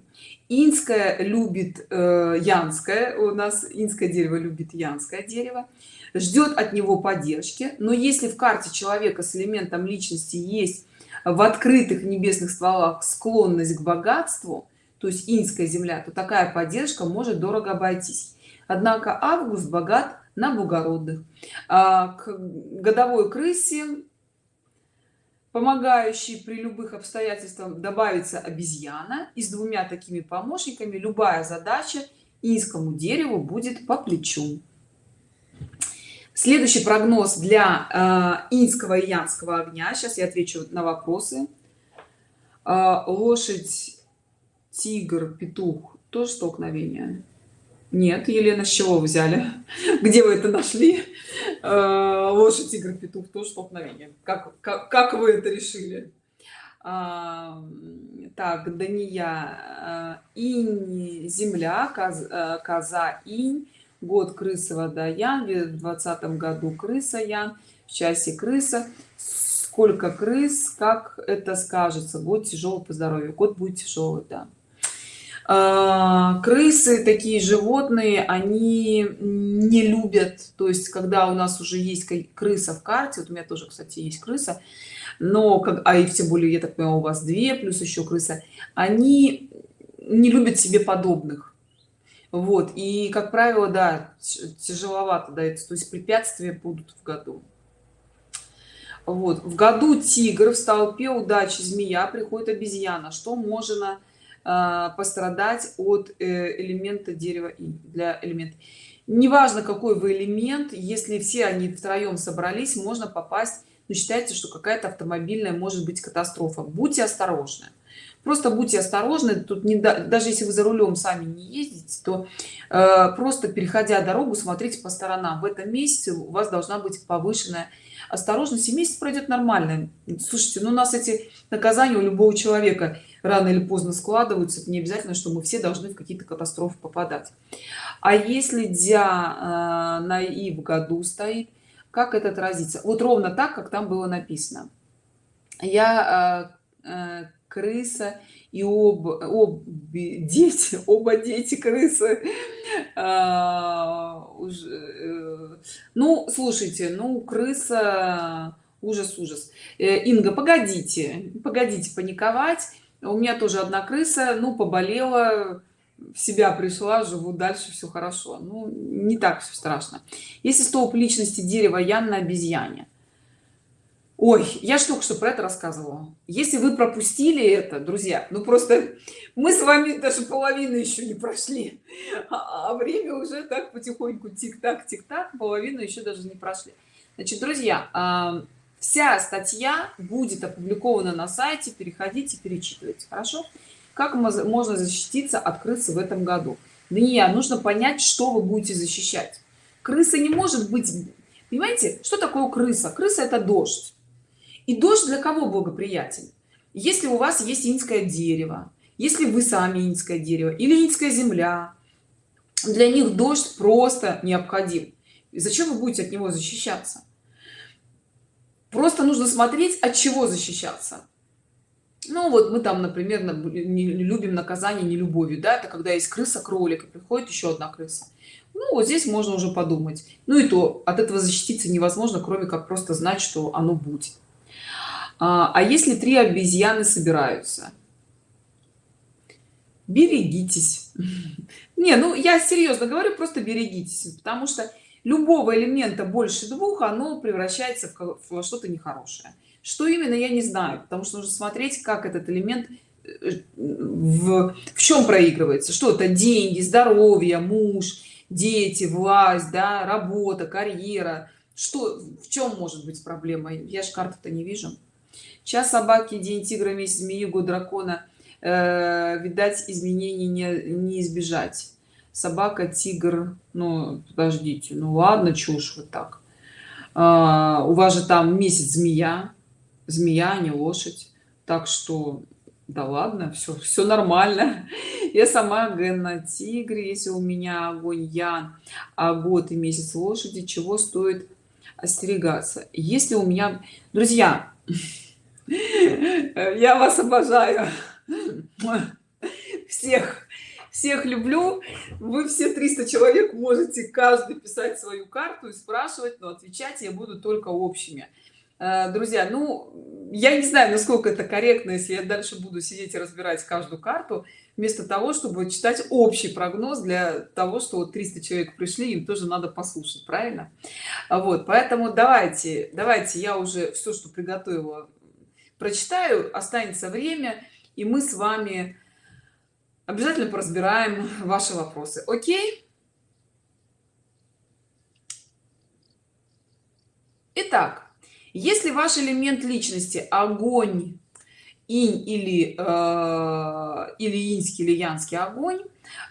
Speaker 1: Инское любит э, янское. У нас инское дерево любит янское дерево. Ждет от него поддержки. Но если в карте человека с элементом личности есть в открытых небесных стволах склонность к богатству то есть инская земля то такая поддержка может дорого обойтись однако август богат на благородных а, к годовой крысе помогающий при любых обстоятельствах добавится обезьяна и с двумя такими помощниками любая задача инскому дереву будет по плечу. Следующий прогноз для э, инского и янского огня. Сейчас я отвечу на вопросы. Э, лошадь тигр петух. Тоже столкновение нет елена с чего взяли? Где вы это нашли? Э, лошадь тигр петух тоже столкновение. Как, как как вы это решили? А, так дания инь земля коз, коза инь год крыса водоян в двадцатом году крыса ян в часе крыса. Сколько крыс как это скажется? Год тяжелый по здоровью. Год будет тяжелый да крысы такие животные они не любят. То есть когда у нас уже есть крыса в карте вот у меня тоже кстати есть крыса но как а и тем более я так понимаю у вас две плюс еще крыса они не любят себе подобных. Вот и как правило да тяжеловато дается то есть препятствия будут в году. Вот в году тигр в столпе удачи змея приходит обезьяна. Что можно а, пострадать от э, элемента дерева и для элемента. Неважно какой вы элемент если все они втроем собрались можно попасть но считается что какая-то автомобильная может быть катастрофа. Будьте осторожны. Просто будьте осторожны. Тут не даже если вы за рулем сами не ездите то э, просто переходя дорогу смотрите по сторонам. В этом месяце у вас должна быть повышенная осторожность и месяц пройдет нормально. Слушайте ну у нас эти наказания у любого человека рано или поздно складываются. Это не обязательно что мы все должны в какие-то катастрофы попадать. А если дя э, на и в году стоит как это отразится? Вот ровно так как там было написано. Я э, э, крыса и об, об дети оба дети крысы а, уже, э, ну слушайте ну крыса ужас ужас. Э, инга погодите погодите паниковать. У меня тоже одна крыса ну поболела в себя пришла живу дальше все хорошо. Ну не так все страшно. Если столб личности дерева ян на обезьяне ой я только что про это рассказывала. Если вы пропустили это друзья ну просто мы с вами даже половину еще не прошли а, а время уже так потихоньку тик-так тик-так половину еще даже не прошли. Значит друзья а, вся статья будет опубликована на сайте переходите перечитывайте хорошо? Как можно защититься от крысы в этом году? Дания, нужно понять что вы будете защищать. Крыса не может быть понимаете что такое крыса? Крыса это дождь и дождь для кого благоприятен? Если у вас есть инское дерево если вы сами инское дерево или инская земля для них дождь просто необходим. Зачем вы будете от него защищаться? Просто нужно смотреть от чего защищаться. Ну вот мы там например не любим наказание не любовью да это когда есть крыса кролик и приходит еще одна крыса. Ну вот здесь можно уже подумать. Ну и то от этого защититься невозможно кроме как просто знать что оно будет а, а если три обезьяны собираются? Берегитесь. Не ну я серьезно говорю просто берегитесь потому что любого элемента больше двух оно превращается в что-то нехорошее. Что именно я не знаю потому что нужно смотреть как этот элемент э, в, в чем проигрывается. Что это деньги здоровье муж дети власть да работа карьера. Что в чем может быть проблема? Я же карты-то не вижу час собаки день тигра месяц змеи год дракона э, видать изменений не, не избежать. Собака тигр ну подождите ну ладно чушь вот так. А, у вас же там месяц змея змея а не лошадь. Так что да ладно все все нормально. Я сама ген на тигре если у меня огонь я а год и месяц лошади чего стоит остерегаться. Если у меня друзья я вас обожаю. Всех всех люблю. Вы все 300 человек можете каждый писать свою карту и спрашивать но отвечать я буду только общими. Э, друзья ну я не знаю насколько это корректно если я дальше буду сидеть и разбирать каждую карту вместо того чтобы читать общий прогноз для того что вот 300 человек пришли им тоже надо послушать правильно? Вот поэтому давайте давайте я уже все что приготовила прочитаю останется время и мы с вами обязательно поразбираем ваши вопросы. Окей? Итак, если ваш элемент личности огонь инь или э, или инский или янский огонь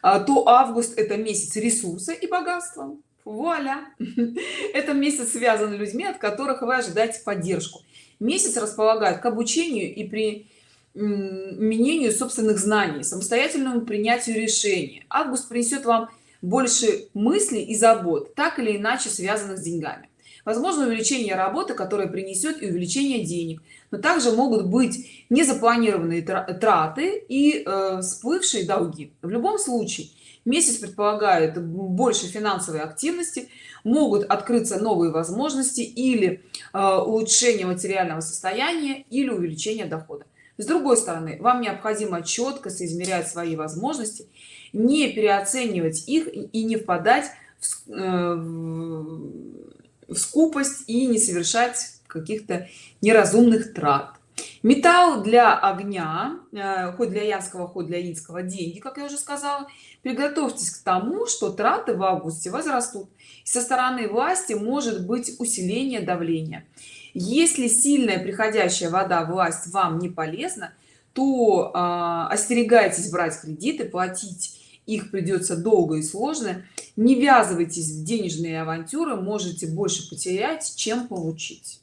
Speaker 1: э, то август это месяц ресурса и богатства. Вуаля! Это месяц связан людьми от которых вы ожидаете поддержку месяц располагает к обучению и при применению собственных знаний самостоятельному принятию решений август принесет вам больше мыслей и забот так или иначе связанных с деньгами. Возможно увеличение работы которое принесет и увеличение денег. Но также могут быть незапланированные траты и э, всплывшие долги. В любом случае месяц предполагает больше финансовой активности могут открыться новые возможности или э, улучшение материального состояния или увеличение дохода. С другой стороны вам необходимо четко соизмерять свои возможности не переоценивать их и не впадать в, э, в скупость и не совершать каких-то неразумных трат металл для огня э, хоть для янского хоть для инского деньги как я уже сказала. Приготовьтесь к тому что траты в августе возрастут. Со стороны власти может быть усиление давления. Если сильная приходящая вода власть вам не полезна то э, остерегайтесь брать кредиты платить их придется долго и сложно. Не ввязывайтесь в денежные авантюры можете больше потерять чем получить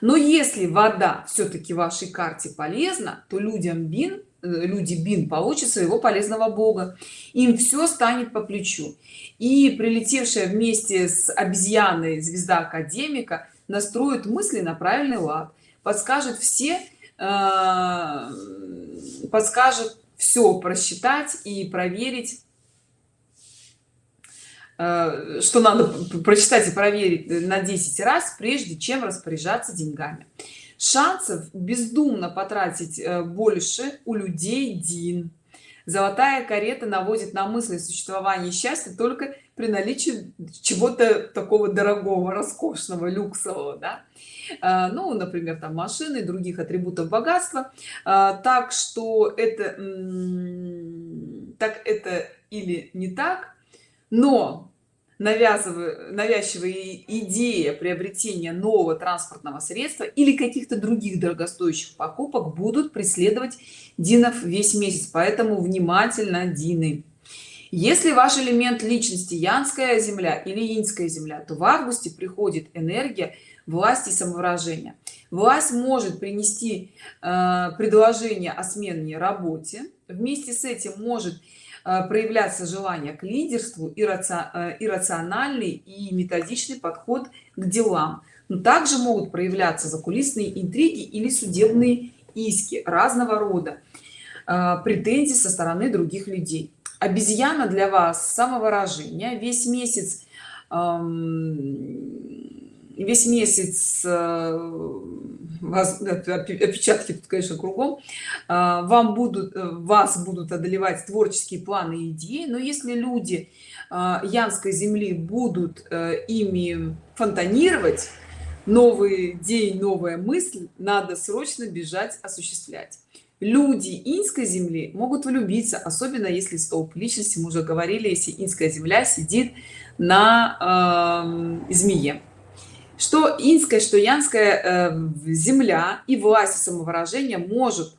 Speaker 1: но если вода все-таки вашей карте полезна то людям бин э, люди бин получат своего полезного бога. Им все станет по плечу. И прилетевшая вместе с обезьяной звезда академика настроит мысли на правильный лад подскажет все Э, подскажет все просчитать и проверить что надо прочитать и проверить на 10 раз прежде чем распоряжаться деньгами. Шансов бездумно потратить э, больше у людей дин. Золотая карета наводит на мысли существования счастья только при наличии чего-то такого дорогого роскошного люксового да? А, ну например там машины и других атрибутов богатства. Так что это так это или не так но навязывая навязчивая идея приобретения нового транспортного средства или каких-то других дорогостоящих покупок будут преследовать динов весь месяц. Поэтому внимательно дины. Если ваш элемент личности янская земля или инская земля то в августе приходит энергия власти самовыражения. Власть может принести э, предложение о сменной работе. Вместе с этим может проявляться желание к лидерству и э, иррациональный и методичный подход к делам. Но также могут проявляться закулисные интриги или судебные иски разного рода э, претензий со стороны других людей. Обезьяна для вас самовыражение. Весь месяц весь месяц э, вас опечатки тут конечно кругом. А, вам будут э, вас будут одолевать творческие планы и идеи но если люди а, янской земли будут э, ими фонтанировать новый день новая мысль надо срочно бежать осуществлять. Люди инской земли могут влюбиться особенно если столб личности мы уже говорили если инская земля сидит на э, змее что инская что янская э, земля и власть самовыражения может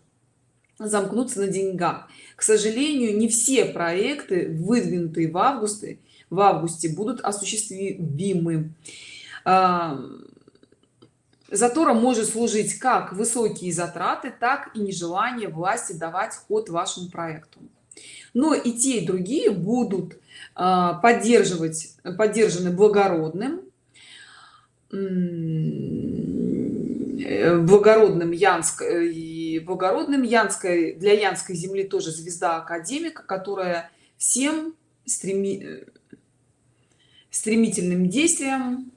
Speaker 1: замкнуться на деньгах. К сожалению не все проекты выдвинутые в августе в августе будут осуществимы. Э, затора может служить как высокие затраты так и нежелание власти давать ход вашему проекту. Но и те и другие будут э, поддерживать поддержаны благородным благородным янск э, и благородным янской для янской земли тоже звезда академика которая всем стреми э, стремительным действием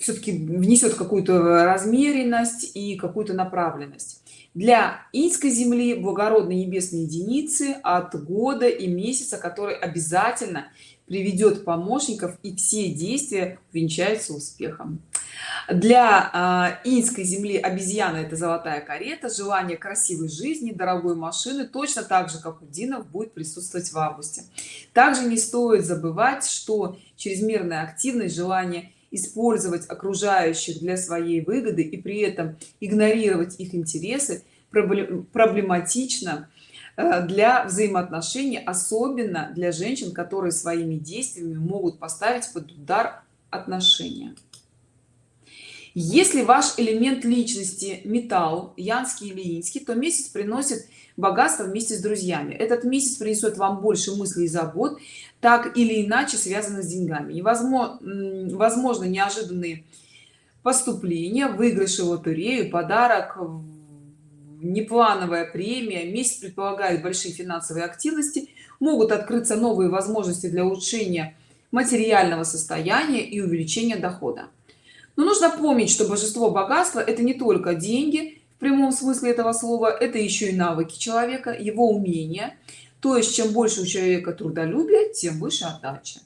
Speaker 1: все-таки внесет какую-то размеренность и какую-то направленность. Для инской земли благородной небесной единицы от года и месяца который обязательно приведет помощников и все действия венчаются успехом. Для э, инской земли обезьяна это золотая карета. Желание красивой жизни дорогой машины точно так же как у динов будет присутствовать в августе. Также не стоит забывать что чрезмерная активность желание использовать окружающих для своей выгоды и при этом игнорировать их интересы проблематично для взаимоотношений особенно для женщин которые своими действиями могут поставить под удар отношения. Если ваш элемент личности металл янский или инский то месяц приносит богатство вместе с друзьями. Этот месяц принесет вам больше мыслей и забот так или иначе связано с деньгами. Невозможно возможно неожиданные поступления выигрыши в лотерею подарок неплановая премия месяц предполагает большие финансовые активности могут открыться новые возможности для улучшения материального состояния и увеличения дохода. Но нужно помнить что божество богатства это не только деньги в прямом смысле этого слова это еще и навыки человека его умения. То есть чем больше у человека трудолюбия тем выше отдача.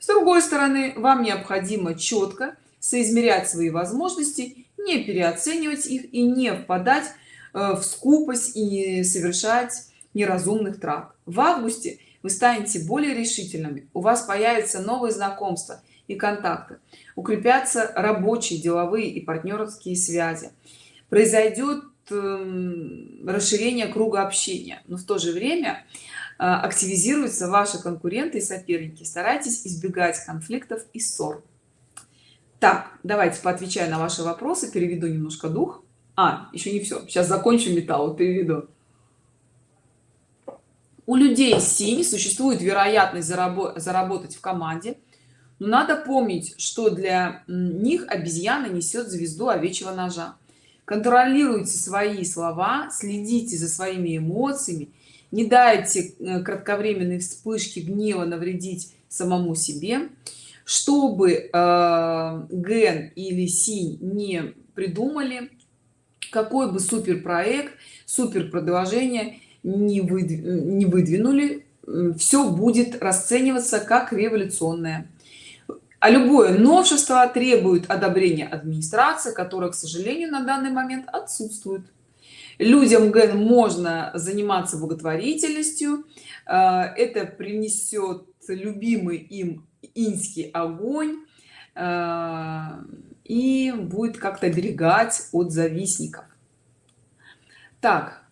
Speaker 1: С другой стороны вам необходимо четко соизмерять свои возможности не переоценивать их и не впадать в скупость и совершать неразумных трат. В августе вы станете более решительными. У вас появятся новые знакомства и контакты. Укрепятся рабочие деловые и партнерские связи. Произойдет эм, расширение круга общения. Но в то же время э, активизируются ваши конкуренты и соперники. Старайтесь избегать конфликтов и ссор. Так давайте поотвечаю на ваши вопросы переведу немножко дух а еще не все сейчас закончу металл переведу у людей синь существует вероятность заработ заработать в команде. Но надо помнить что для них обезьяна несет звезду овечьего ножа. Контролируйте свои слова следите за своими эмоциями. Не дайте э, кратковременной вспышки гнева навредить самому себе. Чтобы э, ген или синь не придумали какой бы супер проект супер продолжение не, выдв... не выдвинули все будет расцениваться как революционное. А любое новшество требует одобрения администрации которая к сожалению на данный момент отсутствует. Людям ген можно заниматься благотворительностью. Э, это принесет любимый им инский огонь. Э, и будет как-то оберегать от завистников. Так.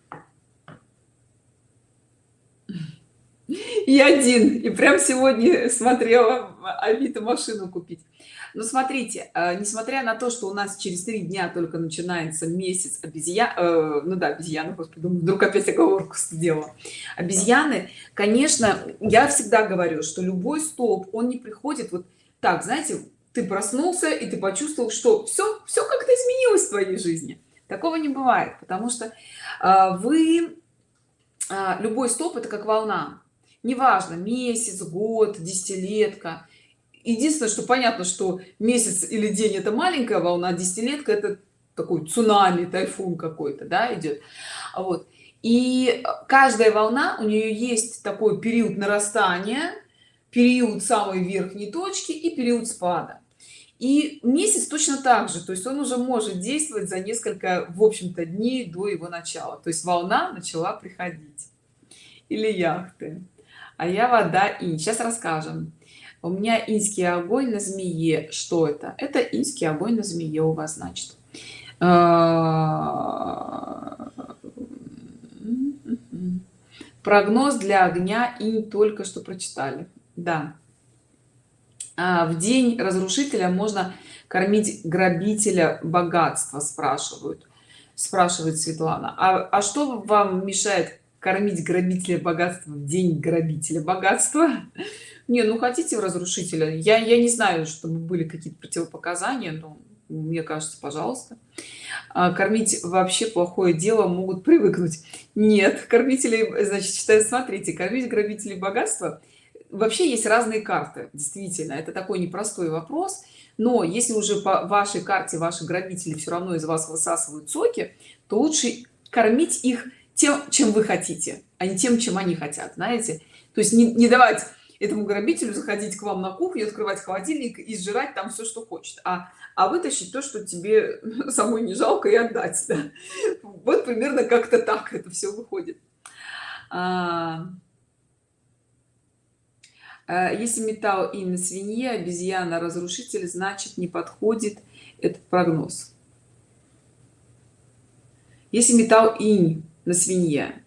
Speaker 1: И один и прям сегодня смотрела авито машину купить. Но смотрите э, несмотря на то что у нас через три дня только начинается месяц обезьян э, ну да обезьяны господи вдруг опять оговорку сделала. Обезьяны конечно я всегда говорю что любой стоп он не приходит вот так знаете ты проснулся и ты почувствовал что все все как-то изменилось в твоей жизни. Такого не бывает потому что э, вы э, любой стоп это как волна. Неважно месяц год десятилетка. Единственное что понятно что месяц или день это маленькая волна десятилетка это такой цунами тайфун какой-то да идет вот. И каждая волна у нее есть такой период нарастания период самой верхней точки и период спада и месяц точно так же то есть он уже может действовать за несколько в общем-то дней до его начала. То есть волна начала приходить. Или яхты. А я вода и сейчас расскажем. У меня инский огонь на змее. Что это? Это инский огонь на змее у вас значит. А, прогноз для огня и только что прочитали. Да в день разрушителя можно кормить грабителя богатства спрашивают спрашивает светлана. А, а что вам мешает кормить грабителя богатства в день грабителя богатства? Не ну хотите в разрушителя? Я я не знаю чтобы были какие-то противопоказания но мне кажется пожалуйста. А, кормить вообще плохое дело могут привыкнуть. Нет кормителей значит считаю смотрите кормить грабителей богатства вообще есть разные карты действительно это такой непростой вопрос но если уже по вашей карте ваши грабители все равно из вас высасывают соки то лучше кормить их тем чем вы хотите а не тем чем они хотят знаете то есть не, не давать этому грабителю заходить к вам на кухню открывать холодильник и сжирать там все что хочет а а вытащить то что тебе самой не жалко и отдать да? вот примерно как-то так это все выходит а, если металл и на свинье обезьяна разрушитель значит не подходит этот прогноз. Если металл инь на свинье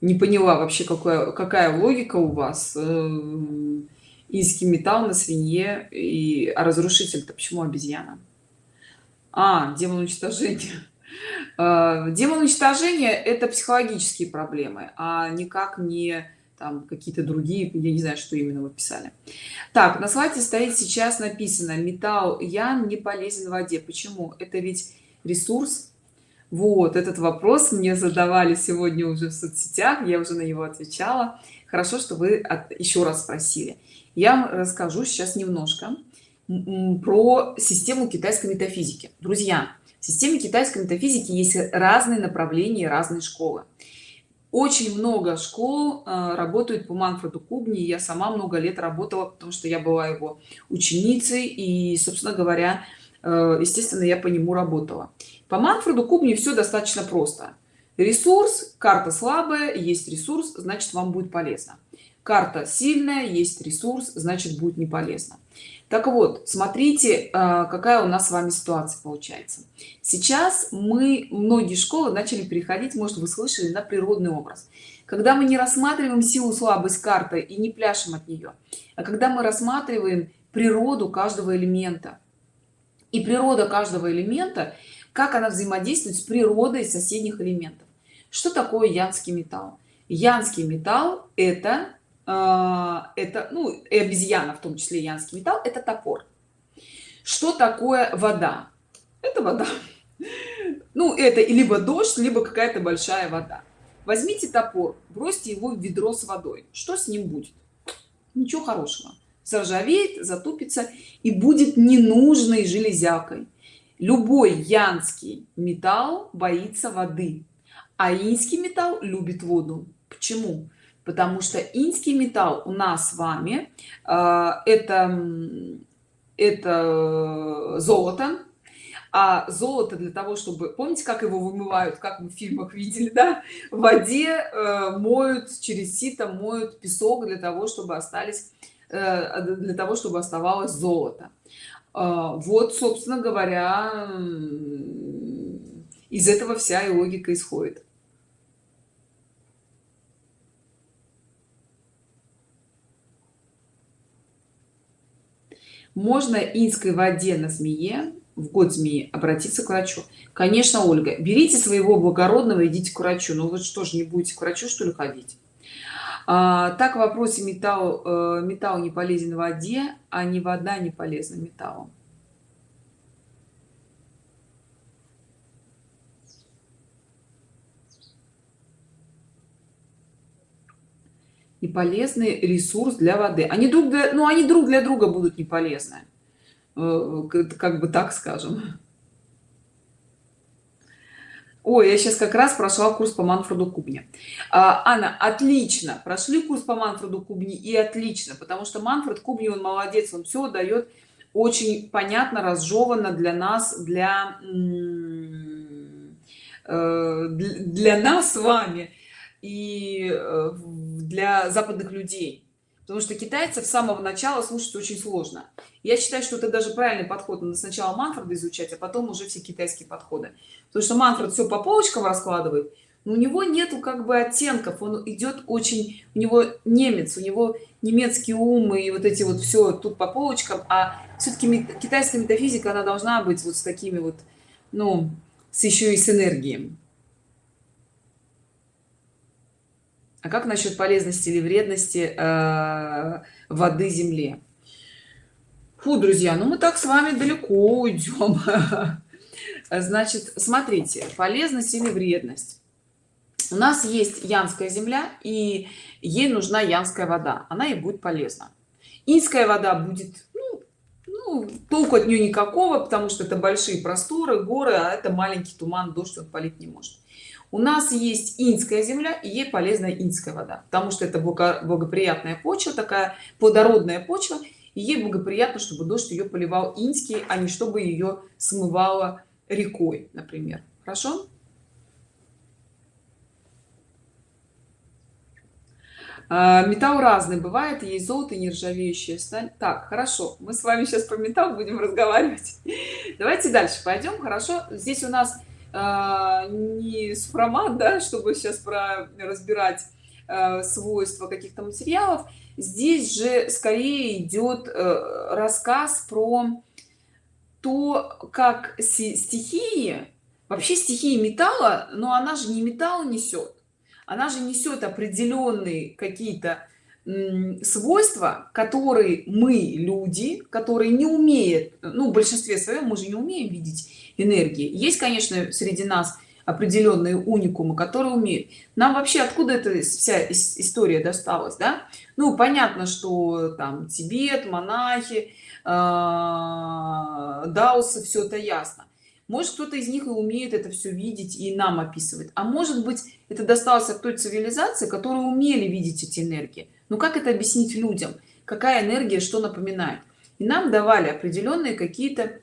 Speaker 1: не поняла вообще какая какая логика у вас инский металл на свинье и а разрушитель то почему обезьяна? А демон уничтожения. А, демон уничтожения это психологические проблемы а никак не там какие-то другие я не знаю что именно вы писали. Так на слайде стоит сейчас написано металл ян не полезен в воде почему? Это ведь ресурс? Вот этот вопрос мне задавали сегодня уже в соцсетях я уже на него отвечала. Хорошо что вы от, еще раз спросили. Я вам расскажу сейчас немножко про систему китайской метафизики. Друзья в системе китайской метафизики есть разные направления разные школы очень много школ э, работают по манфреду кубни я сама много лет работала потому что я была его ученицей и собственно говоря э, естественно я по нему работала. По манфреду кубни все достаточно просто. Ресурс карта слабая есть ресурс значит вам будет полезно. Карта сильная есть ресурс значит будет не полезно так вот смотрите а, какая у нас с вами ситуация получается. Сейчас мы многие школы начали переходить может вы слышали на природный образ. Когда мы не рассматриваем силу слабость карты и не пляшем от нее а когда мы рассматриваем природу каждого элемента и природа каждого элемента как она взаимодействует с природой соседних элементов. Что такое янский металл? Янский металл это это ну и обезьяна в том числе янский металл это топор. Что такое вода? Это вода. Ну это либо дождь либо какая-то большая вода. Возьмите топор бросьте его в ведро с водой. Что с ним будет? Ничего хорошего. Заржавеет затупится и будет ненужной железякой. Любой янский металл боится воды а инский металл любит воду. Почему потому что инский металл у нас с вами э, это это золото а золото для того чтобы помните как его вымывают как мы в фильмах видели да? В воде э, моют через сито моют песок для того чтобы остались э, для того чтобы оставалось золото. Э, вот собственно говоря из этого вся и логика исходит можно инской воде на змее в год змеи обратиться к врачу. Конечно ольга берите своего благородного идите к врачу. Ну вот что же не будете к врачу что ли ходить? А, так в вопросе металл э, металл не полезен в воде а не вода не полезна металлом и полезный ресурс для воды. Они друг для ну они друг для друга будут не полезны э, как бы так скажем. Ой, я сейчас как раз прошла курс по манфреду кубни а, анна отлично. Прошли курс по манфреду кубни и отлично потому что манфред кубни он молодец он все дает очень понятно разжевано для нас для э, для нас с вами и э, для западных людей. Потому что китайцев с самого начала слушать очень сложно. Я считаю что это даже правильный подход. Надо сначала манфреды изучать а потом уже все китайские подходы. Потому что манфред все по полочкам раскладывает но у него нету как бы оттенков. Он идет очень у него немец у него немецкий ум и вот эти вот все тут по полочкам. А все-таки китайская метафизика она должна быть вот с такими вот ну с еще и с энергией а как насчет полезности или вредности э, воды земле? Фу, друзья ну мы так с вами далеко уйдем. Значит смотрите полезность или вредность? У нас есть янская земля и ей нужна янская вода. Она и будет полезна. Инская вода будет ну, ну, толку от нее никакого потому что это большие просторы горы а это маленький туман дождь он полить не может у нас есть инская земля и ей полезна инская вода потому что это благоприятная почва такая плодородная почва и ей благоприятно чтобы дождь ее поливал инский а не чтобы ее смывало рекой например. Хорошо? А, металл разный бывает есть золото нержавеющая сталь. Так хорошо мы с вами сейчас про металл будем разговаривать. Давайте дальше пойдем хорошо? Здесь у нас а, не супромат да чтобы сейчас про разбирать а, свойства каких-то материалов. Здесь же скорее идет э, рассказ про то как стихии вообще стихии металла но она же не металл несет. Она же несет определенные какие-то свойства которые мы люди которые не умеют ну в большинстве своем мы же не умеем видеть энергии. Есть конечно среди нас определенные уникумы которые умеют. Нам вообще откуда эта вся история досталась да? Ну понятно что там тибет монахи э, даосы все это ясно. Может кто-то из них и умеет это все видеть и нам описывать. А может быть это досталось от той цивилизации которые умели видеть эти энергии но как это объяснить людям какая энергия что напоминает и нам давали определенные какие-то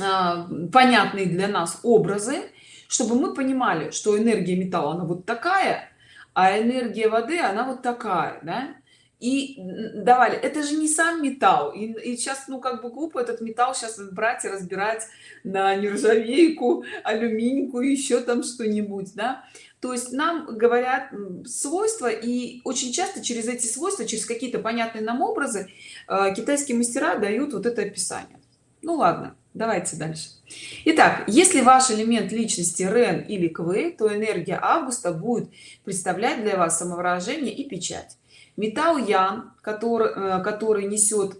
Speaker 1: а, понятные для нас образы чтобы мы понимали что энергия металла она вот такая а энергия воды она вот такая да? И давали. Это же не сам металл. И, и сейчас ну как бы глупо этот металл сейчас брать и разбирать на нержавейку алюминьку еще там что-нибудь да. То есть нам говорят свойства и очень часто через эти свойства через какие-то понятные нам образы э, китайские мастера дают вот это описание. Ну ладно давайте дальше. Итак, если ваш элемент личности рен или квей то энергия августа будет представлять для вас самовыражение и печать металл ян который э, который несет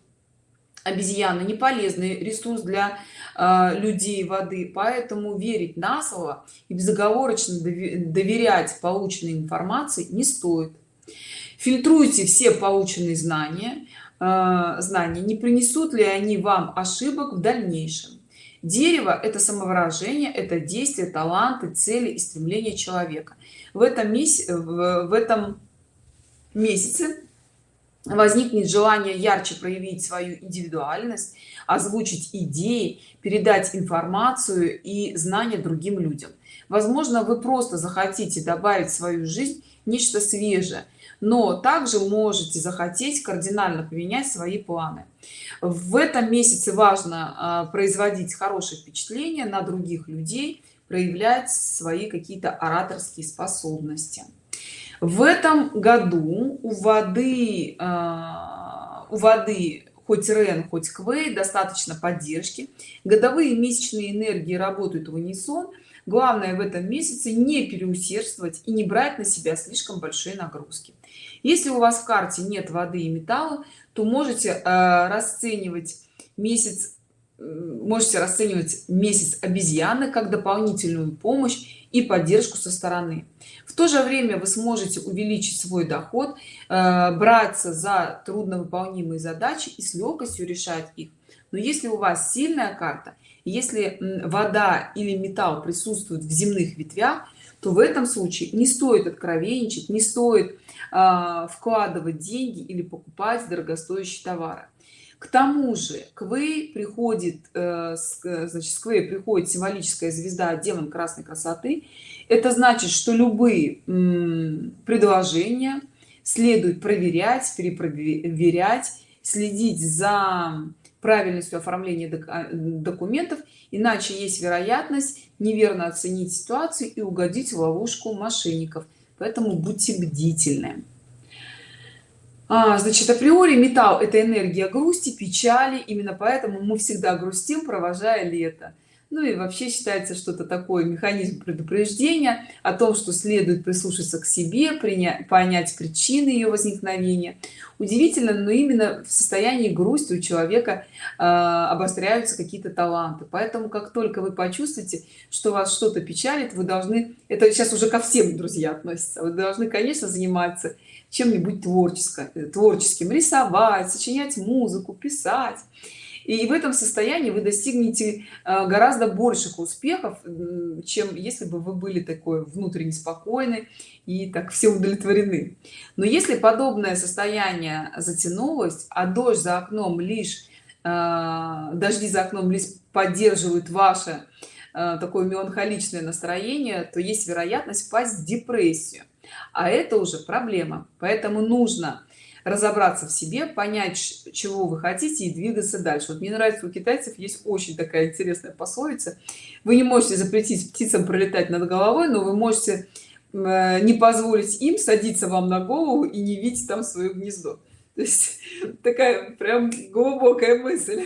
Speaker 1: обезьяна не полезный ресурс для э, людей воды поэтому верить на слово и безоговорочно доверять полученной информации не стоит. Фильтруйте все полученные знания э, знания не принесут ли они вам ошибок в дальнейшем. Дерево это самовыражение это действие таланты цели и стремления человека. В этом месяце в этом месяце возникнет желание ярче проявить свою индивидуальность озвучить идеи передать информацию и знания другим людям. Возможно вы просто захотите добавить в свою жизнь нечто свежее но также можете захотеть кардинально поменять свои планы. В этом месяце важно а, производить хорошее впечатление на других людей проявлять свои какие-то ораторские способности в этом году у воды а, у воды хоть рен хоть квей достаточно поддержки. Годовые месячные энергии работают в унисон. Главное в этом месяце не переусердствовать и не брать на себя слишком большие нагрузки. Если у вас в карте нет воды и металла то можете э, расценивать месяц можете расценивать месяц обезьяны как дополнительную помощь и поддержку со стороны. В то же время вы сможете увеличить свой доход э, браться за трудновыполнимые задачи и с легкостью решать их. Но если у вас сильная карта если вода или металл присутствует в земных ветвях то в этом случае не стоит откровенничать не стоит э, вкладывать деньги или покупать дорогостоящие товары к тому же квей приходит э, значит с квей приходит символическая звезда демон красной красоты это значит что любые предложения следует проверять перепроверять следить за правильностью оформления а, документов иначе есть вероятность неверно оценить ситуацию и угодить в ловушку мошенников. Поэтому будьте бдительны а, значит априори металл это энергия грусти печали. Именно поэтому мы всегда грустим провожая лето. Ну и вообще считается что-то такое механизм предупреждения о том что следует прислушаться к себе принять понять причины ее возникновения. Удивительно но именно в состоянии грусти у человека э, обостряются какие-то таланты. Поэтому как только вы почувствуете что вас что-то печалит вы должны это сейчас уже ко всем друзья относится вы должны конечно заниматься чем-нибудь творческим творческим рисовать сочинять музыку писать. И в этом состоянии вы достигнете э, гораздо больших успехов чем если бы вы были такой внутренне спокойны и так все удовлетворены. Но если подобное состояние затянулось а дождь за окном лишь э, дожди за окном лишь поддерживают ваше э, такое меланхоличное настроение то есть вероятность впасть в депрессию. А это уже проблема. Поэтому нужно разобраться в себе понять чего вы хотите и двигаться дальше. Вот мне нравится у китайцев есть очень такая интересная пословица. Вы не можете запретить птицам пролетать над головой но вы можете э, не позволить им садиться вам на голову и не видеть там свое гнездо. То есть такая прям глубокая мысль.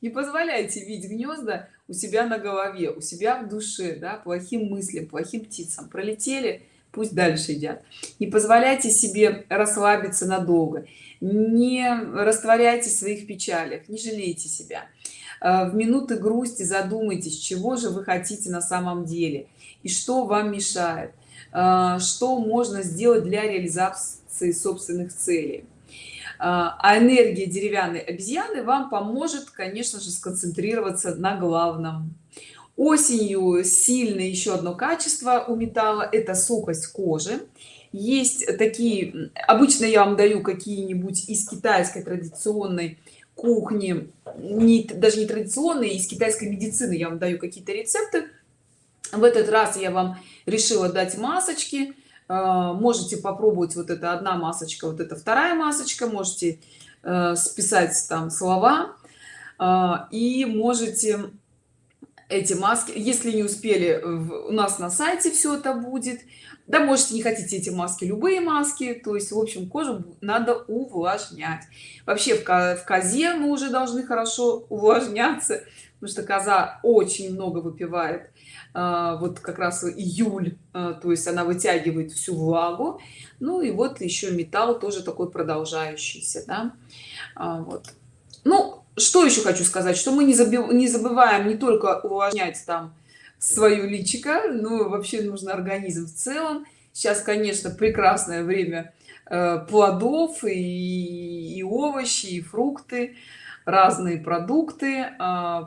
Speaker 1: Не позволяйте видеть гнезда у себя на голове у себя в душе да, плохим мыслям плохим птицам. Пролетели пусть дальше едят не позволяйте себе расслабиться надолго. Не растворяйте своих печалях не жалейте себя. Э, в минуты грусти задумайтесь чего же вы хотите на самом деле и что вам мешает. Э, что можно сделать для реализации собственных целей а энергия деревянной обезьяны вам поможет конечно же сконцентрироваться на главном. Осенью сильное еще одно качество у металла это сухость кожи. Есть такие обычно я вам даю какие-нибудь из китайской традиционной кухни не даже не традиционные из китайской медицины я вам даю какие-то рецепты. В этот раз я вам решила дать масочки. а, можете попробовать вот это одна масочка вот это вторая масочка можете э, списать там слова а, и можете эти маски если не успели у нас на сайте все это будет. Да можете не хотите эти маски любые маски то есть в общем кожу надо увлажнять. Вообще в, в козе мы уже должны хорошо увлажняться потому что коза очень много выпивает. а, вот как раз июль а, то есть она вытягивает всю влагу. Ну и вот еще металл тоже такой продолжающийся да? а, вот. Ну что еще хочу сказать что мы не, забив, не забываем не только увлажнять там свою личико но вообще нужно организм в целом. Сейчас конечно прекрасное время э, плодов и, и овощи и фрукты разные продукты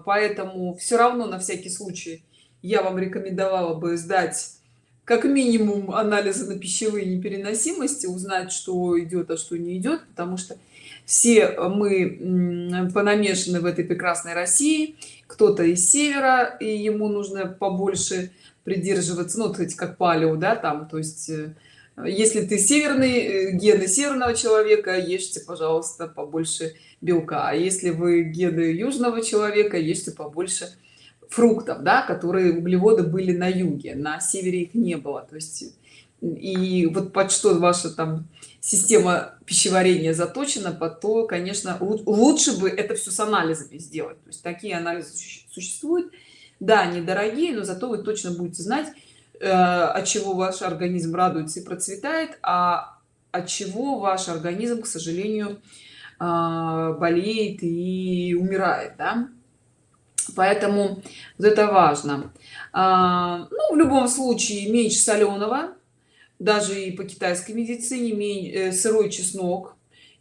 Speaker 1: поэтому все равно на всякий случай я вам рекомендовала бы сдать как минимум анализы на пищевые непереносимости узнать что идет а что не идет потому что все мы понамешаны в этой прекрасной россии. Кто-то из севера и ему нужно побольше придерживаться ну кстати как палео да там то есть э, если ты северный э, гены северного человека ешьте пожалуйста побольше белка а если вы гены южного человека ешьте побольше фруктов да которые углеводы были на юге на севере их не было. То есть и вот под что ваша там система пищеварения заточена под то конечно лучше бы это все с анализами сделать. То есть такие анализы существуют. Да они дорогие но зато вы точно будете знать э, от чего ваш организм радуется и процветает а от чего ваш организм к сожалению э, болеет и умирает да? Поэтому вот это важно. А, ну в любом случае меньше соленого даже и по китайской медицине э, сырой чеснок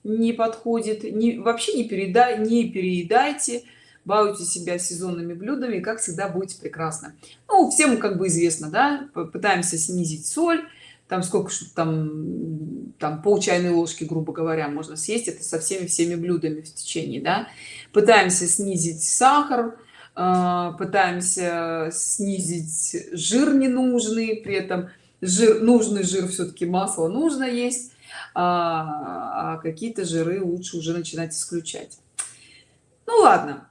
Speaker 1: не подходит. Не вообще не передай не переедайте балуйте себя сезонными блюдами как всегда будете прекрасно. Ну всем как бы известно да пытаемся снизить соль там сколько что там там пол чайной ложки грубо говоря можно съесть это со всеми всеми блюдами в течение да. Пытаемся снизить сахар пытаемся снизить жир ненужный при этом жир нужный жир все-таки масло нужно есть а, а какие-то жиры лучше уже начинать исключать. Ну ладно.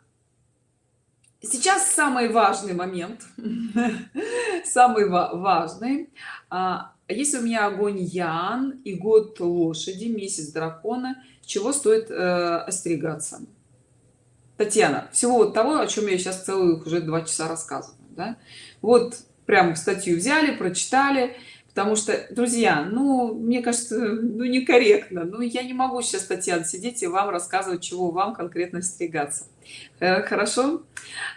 Speaker 1: Сейчас самый важный момент. Самый важный. А, если у меня огонь ян и год лошади месяц дракона чего стоит э, остерегаться татьяна всего вот того о чем я сейчас целых уже два часа рассказываю да? вот прямо статью взяли прочитали потому что друзья ну мне кажется ну некорректно ну я не могу сейчас татьяна сидеть и вам рассказывать чего вам конкретно остерегаться. Э, хорошо?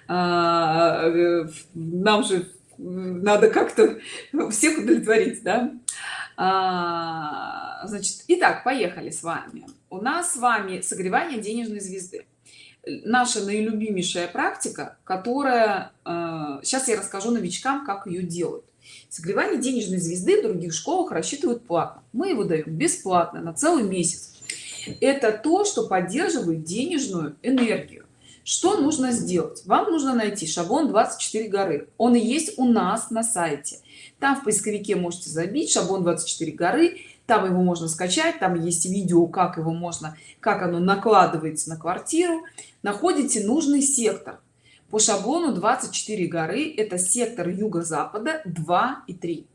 Speaker 1: А, э, нам же надо как-то всех удовлетворить да? А, значит итак поехали с вами. У нас с вами согревание денежной звезды наша наилюбимейшая практика которая э, сейчас я расскажу новичкам как ее делают. Согревание денежной звезды в других школах рассчитывают платно. Мы его даем бесплатно на целый месяц. Это то что поддерживает денежную энергию. Что нужно сделать? Вам нужно найти шаблон 24 горы. Он и есть у нас на сайте. Там в поисковике можете забить шаблон 24 горы там его можно скачать там есть видео как его можно как оно накладывается на квартиру. Находите нужный сектор. По шаблону 24 горы это сектор юго-запада 2 и 3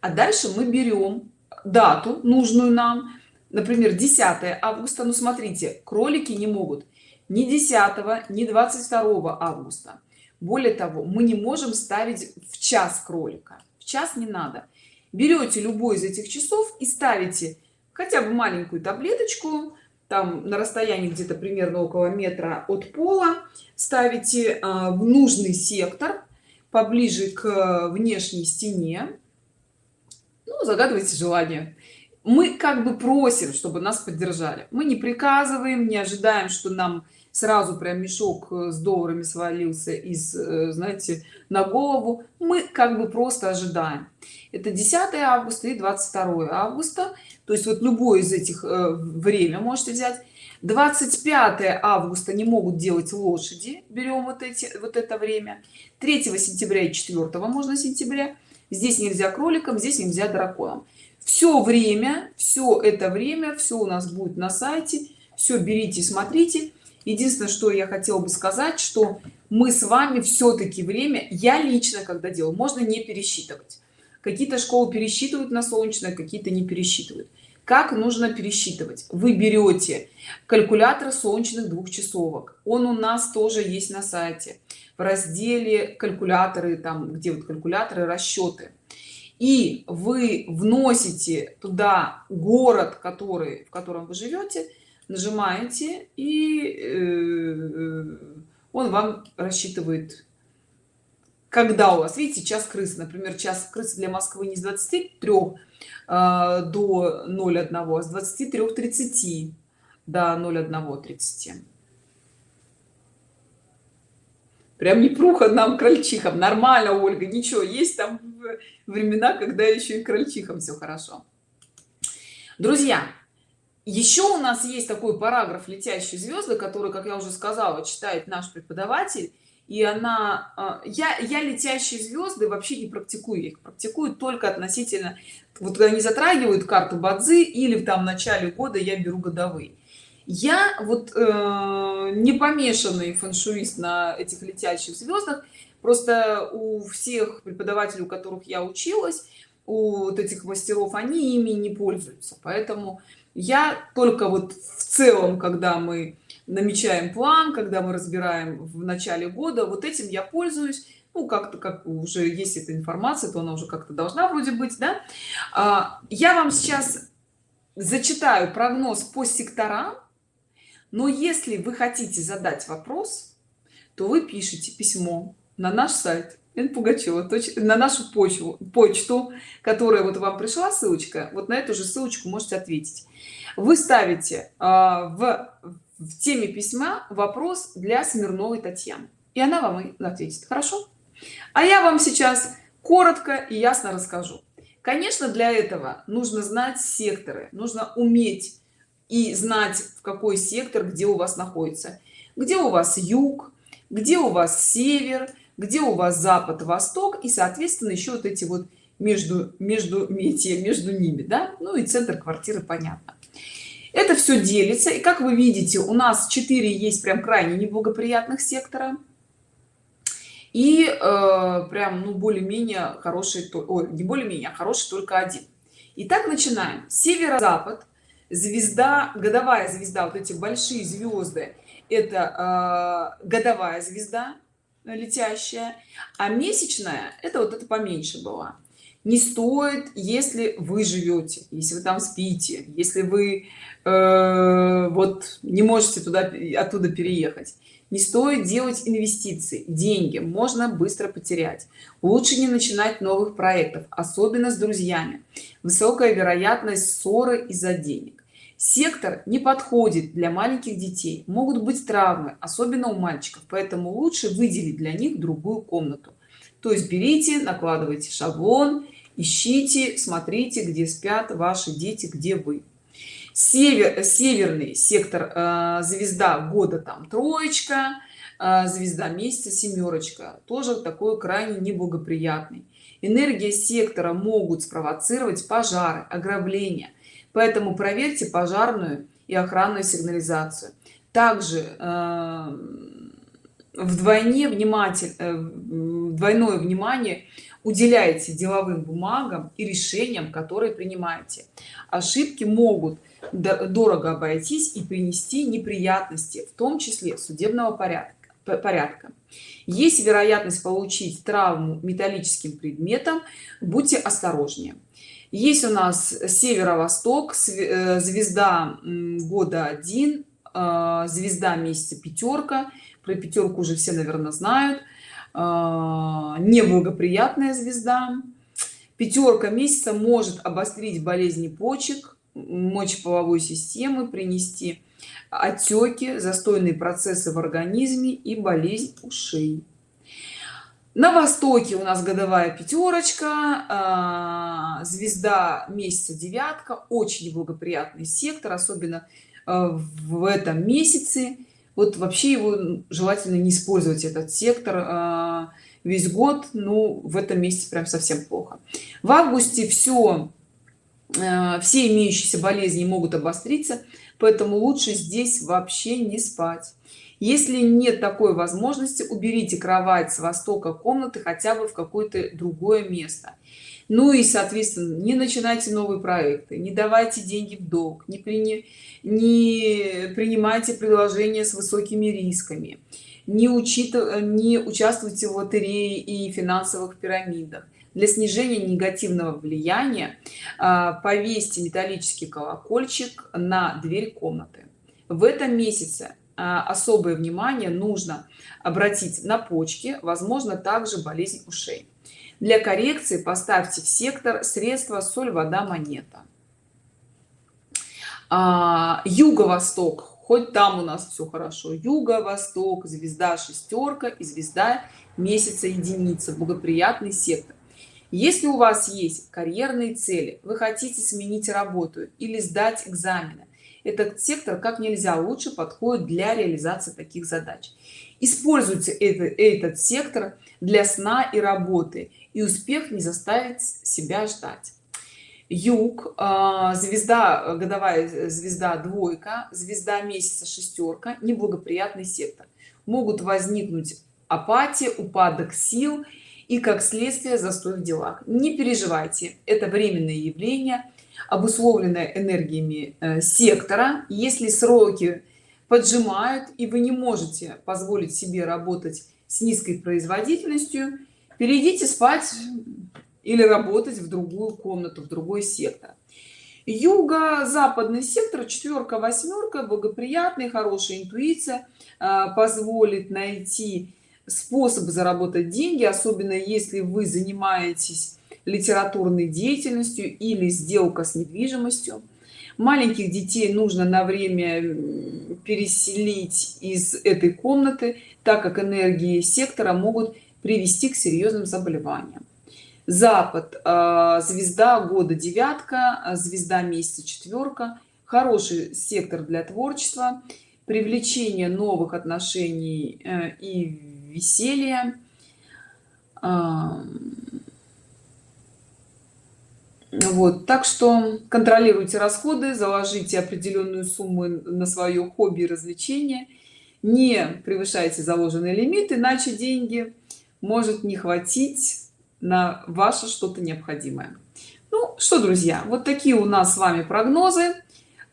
Speaker 1: а дальше мы берем дату нужную нам. Например 10 августа. Ну смотрите кролики не могут ни 10 ни 22 августа. Более того мы не можем ставить в час кролика. В час не надо берете любой из этих часов и ставите хотя бы маленькую таблеточку там на расстоянии где-то примерно около метра от пола ставите а, в нужный сектор поближе к внешней стене. Ну, загадывайте желание. Мы как бы просим чтобы нас поддержали. Мы не приказываем не ожидаем что нам сразу прям мешок э, с долларами свалился из э, знаете на голову. Мы как бы просто ожидаем. Это 10 августа и 22 августа. То есть вот любое из этих э, время можете взять. 25 августа не могут делать лошади. Берем вот эти вот это время. 3 сентября и 4 можно сентября. Здесь нельзя кроликам здесь нельзя драконам. Все время все это время все у нас будет на сайте. Все берите смотрите единственное что я хотела бы сказать что мы с вами все-таки время я лично когда делаю можно не пересчитывать. Какие-то школы пересчитывают на солнечное какие-то не пересчитывают. Как нужно пересчитывать? Вы берете калькулятор солнечных двухчасовок. Он у нас тоже есть на сайте. В разделе калькуляторы там где вот калькуляторы расчеты. И вы вносите туда город который в котором вы живете нажимаете и э, он вам рассчитывает когда у вас видите час крыс например час крысы для москвы не с 23 э, до 01 а с 23 30 до 01 30 прям не пруха нам крольчихам. Нормально ольга ничего есть там времена когда еще и крольчихам все хорошо. Друзья еще у нас есть такой параграф летящие звезды который как я уже сказала читает наш преподаватель. И она а, я я летящие звезды вообще не практикую их практикую только относительно вот они затрагивают карту бадзи или в там начале года я беру годовые я вот э, не помешанный фэншуист на этих летящих звездах просто у всех преподавателей у которых я училась у вот этих мастеров они ими не пользуются. Поэтому я только вот в целом когда мы намечаем план когда мы разбираем в начале года вот этим я пользуюсь. Ну как-то как уже есть эта информация то она уже как-то должна вроде быть да. А, я вам сейчас зачитаю прогноз по секторам но если вы хотите задать вопрос то вы пишите письмо на наш сайт Пугачева на нашу почву почту которая вот вам пришла ссылочка вот на эту же ссылочку можете ответить. Вы ставите а, в, в теме письма вопрос для смирновой татьяны. И она вам и ответит. Хорошо? А я вам сейчас коротко и ясно расскажу. Конечно для этого нужно знать секторы. Нужно уметь и знать в какой сектор где у вас находится. Где у вас юг где у вас север где у вас запад восток и соответственно еще вот эти вот между между метия между ними да? Ну и центр квартиры понятно. Это все делится и как вы видите у нас 4 есть прям крайне неблагоприятных сектора. И э, прям ну более-менее хороший то не более-менее а хороший только один. Итак, начинаем. Северо-запад. Звезда годовая звезда вот эти большие звезды это э, годовая звезда летящая а месячная это вот это поменьше была не стоит если вы живете если вы там спите если вы э, вот не можете туда оттуда переехать. Не стоит делать инвестиции деньги можно быстро потерять. Лучше не начинать новых проектов особенно с друзьями. Высокая вероятность ссоры из-за денег сектор не подходит для маленьких детей. Могут быть травмы особенно у мальчиков поэтому лучше выделить для них другую комнату. То есть берите накладывайте шаблон ищите смотрите где спят ваши дети где вы. Север северный сектор э, звезда года там троечка э, звезда месяца семерочка тоже такой крайне неблагоприятный. Энергия сектора могут спровоцировать пожары ограбления поэтому проверьте пожарную и охранную сигнализацию. Также э, вдвойне вниматель э, двойное внимание уделяете деловым бумагам и решениям которые принимаете. Ошибки могут дорого обойтись и принести неприятности в том числе судебного порядка порядка. Есть вероятность получить травму металлическим предметом будьте осторожнее есть у нас северо-восток э, звезда года один э, звезда месяца пятерка про пятерку уже все наверное знают. Э, неблагоприятная звезда пятерка месяца может обострить болезни почек мочеполовой системы принести отеки застойные процессы в организме и болезнь ушей на востоке у нас годовая пятерочка а, звезда месяца девятка очень благоприятный сектор особенно а, в этом месяце. Вот вообще его желательно не использовать этот сектор а, весь год ну в этом месяце прям совсем плохо. В августе все все имеющиеся болезни могут обостриться поэтому лучше здесь вообще не спать если нет такой возможности уберите кровать с востока комнаты хотя бы в какое-то другое место. Ну и соответственно не начинайте новые проекты не давайте деньги в долг не, при, не принимайте предложения с высокими рисками не учитывая не участвуйте в лотерее и финансовых пирамидах. Для снижения негативного влияния а, повесьте металлический колокольчик на дверь комнаты. В этом месяце особое внимание нужно обратить на почки возможно также болезнь ушей. Для коррекции поставьте в сектор средства соль вода монета а, юго-восток хоть там у нас все хорошо. Юго-восток звезда шестерка и звезда месяца единица благоприятный сектор если у вас есть карьерные цели вы хотите сменить работу или сдать экзамены этот сектор как нельзя лучше подходит для реализации таких задач. Используйте это, этот сектор для сна и работы и успех не заставит себя ждать. Юг а, звезда годовая звезда двойка звезда месяца шестерка неблагоприятный сектор. Могут возникнуть апатия упадок сил и как следствие застой в делах. Не переживайте это временное явление обусловленная энергиями э, сектора. Если сроки поджимают и вы не можете позволить себе работать с низкой производительностью перейдите спать или работать в другую комнату в другой сектор. Юго-западный сектор четверка восьмерка благоприятный хорошая интуиция э, позволит найти способ заработать деньги особенно если вы занимаетесь литературной деятельностью или сделка с недвижимостью. Маленьких детей нужно на время переселить из этой комнаты так как энергии сектора могут привести к серьезным заболеваниям. Запад а, звезда года девятка а, звезда месяца четверка. Хороший сектор для творчества привлечение новых отношений э, и веселья вот так что контролируйте расходы заложите определенную сумму на свое хобби и развлечение не превышайте заложенный лимит иначе деньги может не хватить на ваше что-то необходимое. Ну что друзья вот такие у нас с вами прогнозы.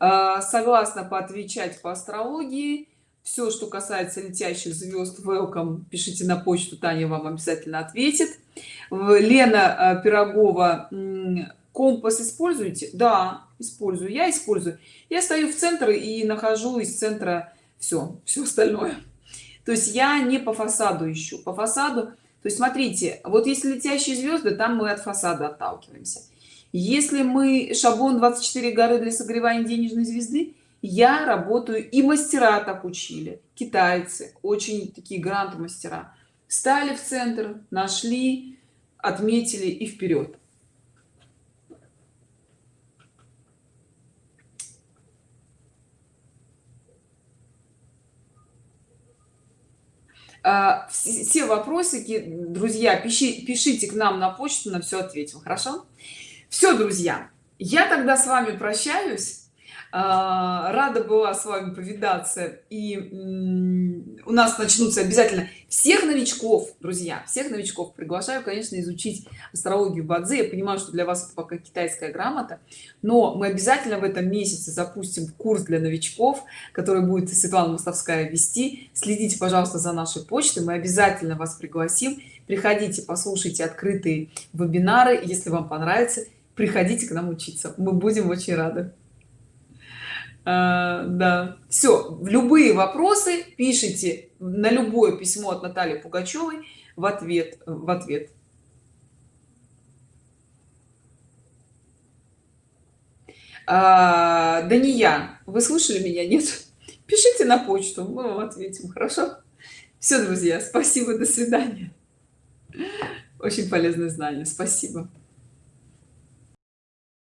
Speaker 1: А, согласно поотвечать по астрологии все что касается летящих звезд welcome пишите на почту таня вам обязательно ответит. Лена а, пирогова компас используете? Да использую я использую. Я стою в центр и нахожу из центра все все остальное. То есть я не по фасаду ищу по фасаду то есть смотрите вот если летящие звезды там мы от фасада отталкиваемся. Если мы шаблон 24 горы для согревания денежной звезды я работаю и мастера так учили китайцы очень такие грант мастера. Стали в центр нашли отметили и вперед. А, все вопросики друзья пиши, пишите к нам на почту на все ответим хорошо? Все друзья я тогда с вами прощаюсь рада была с вами повидаться. И у нас начнутся обязательно всех новичков друзья всех новичков. Приглашаю конечно изучить астрологию бадзи. Я понимаю что для вас это пока китайская грамота. Но мы обязательно в этом месяце запустим курс для новичков который будет светлана мостовская вести. Следите пожалуйста за нашей почтой. Мы обязательно вас пригласим. Приходите послушайте открытые вебинары. Если вам понравится приходите к нам учиться. Мы будем очень рады а, да. Все любые вопросы пишите на любое письмо от натальи пугачевой в ответ в ответ. А, да не я вы слышали меня? Нет? Пишите на почту мы вам ответим хорошо? Все друзья спасибо до свидания. Очень полезное знание спасибо.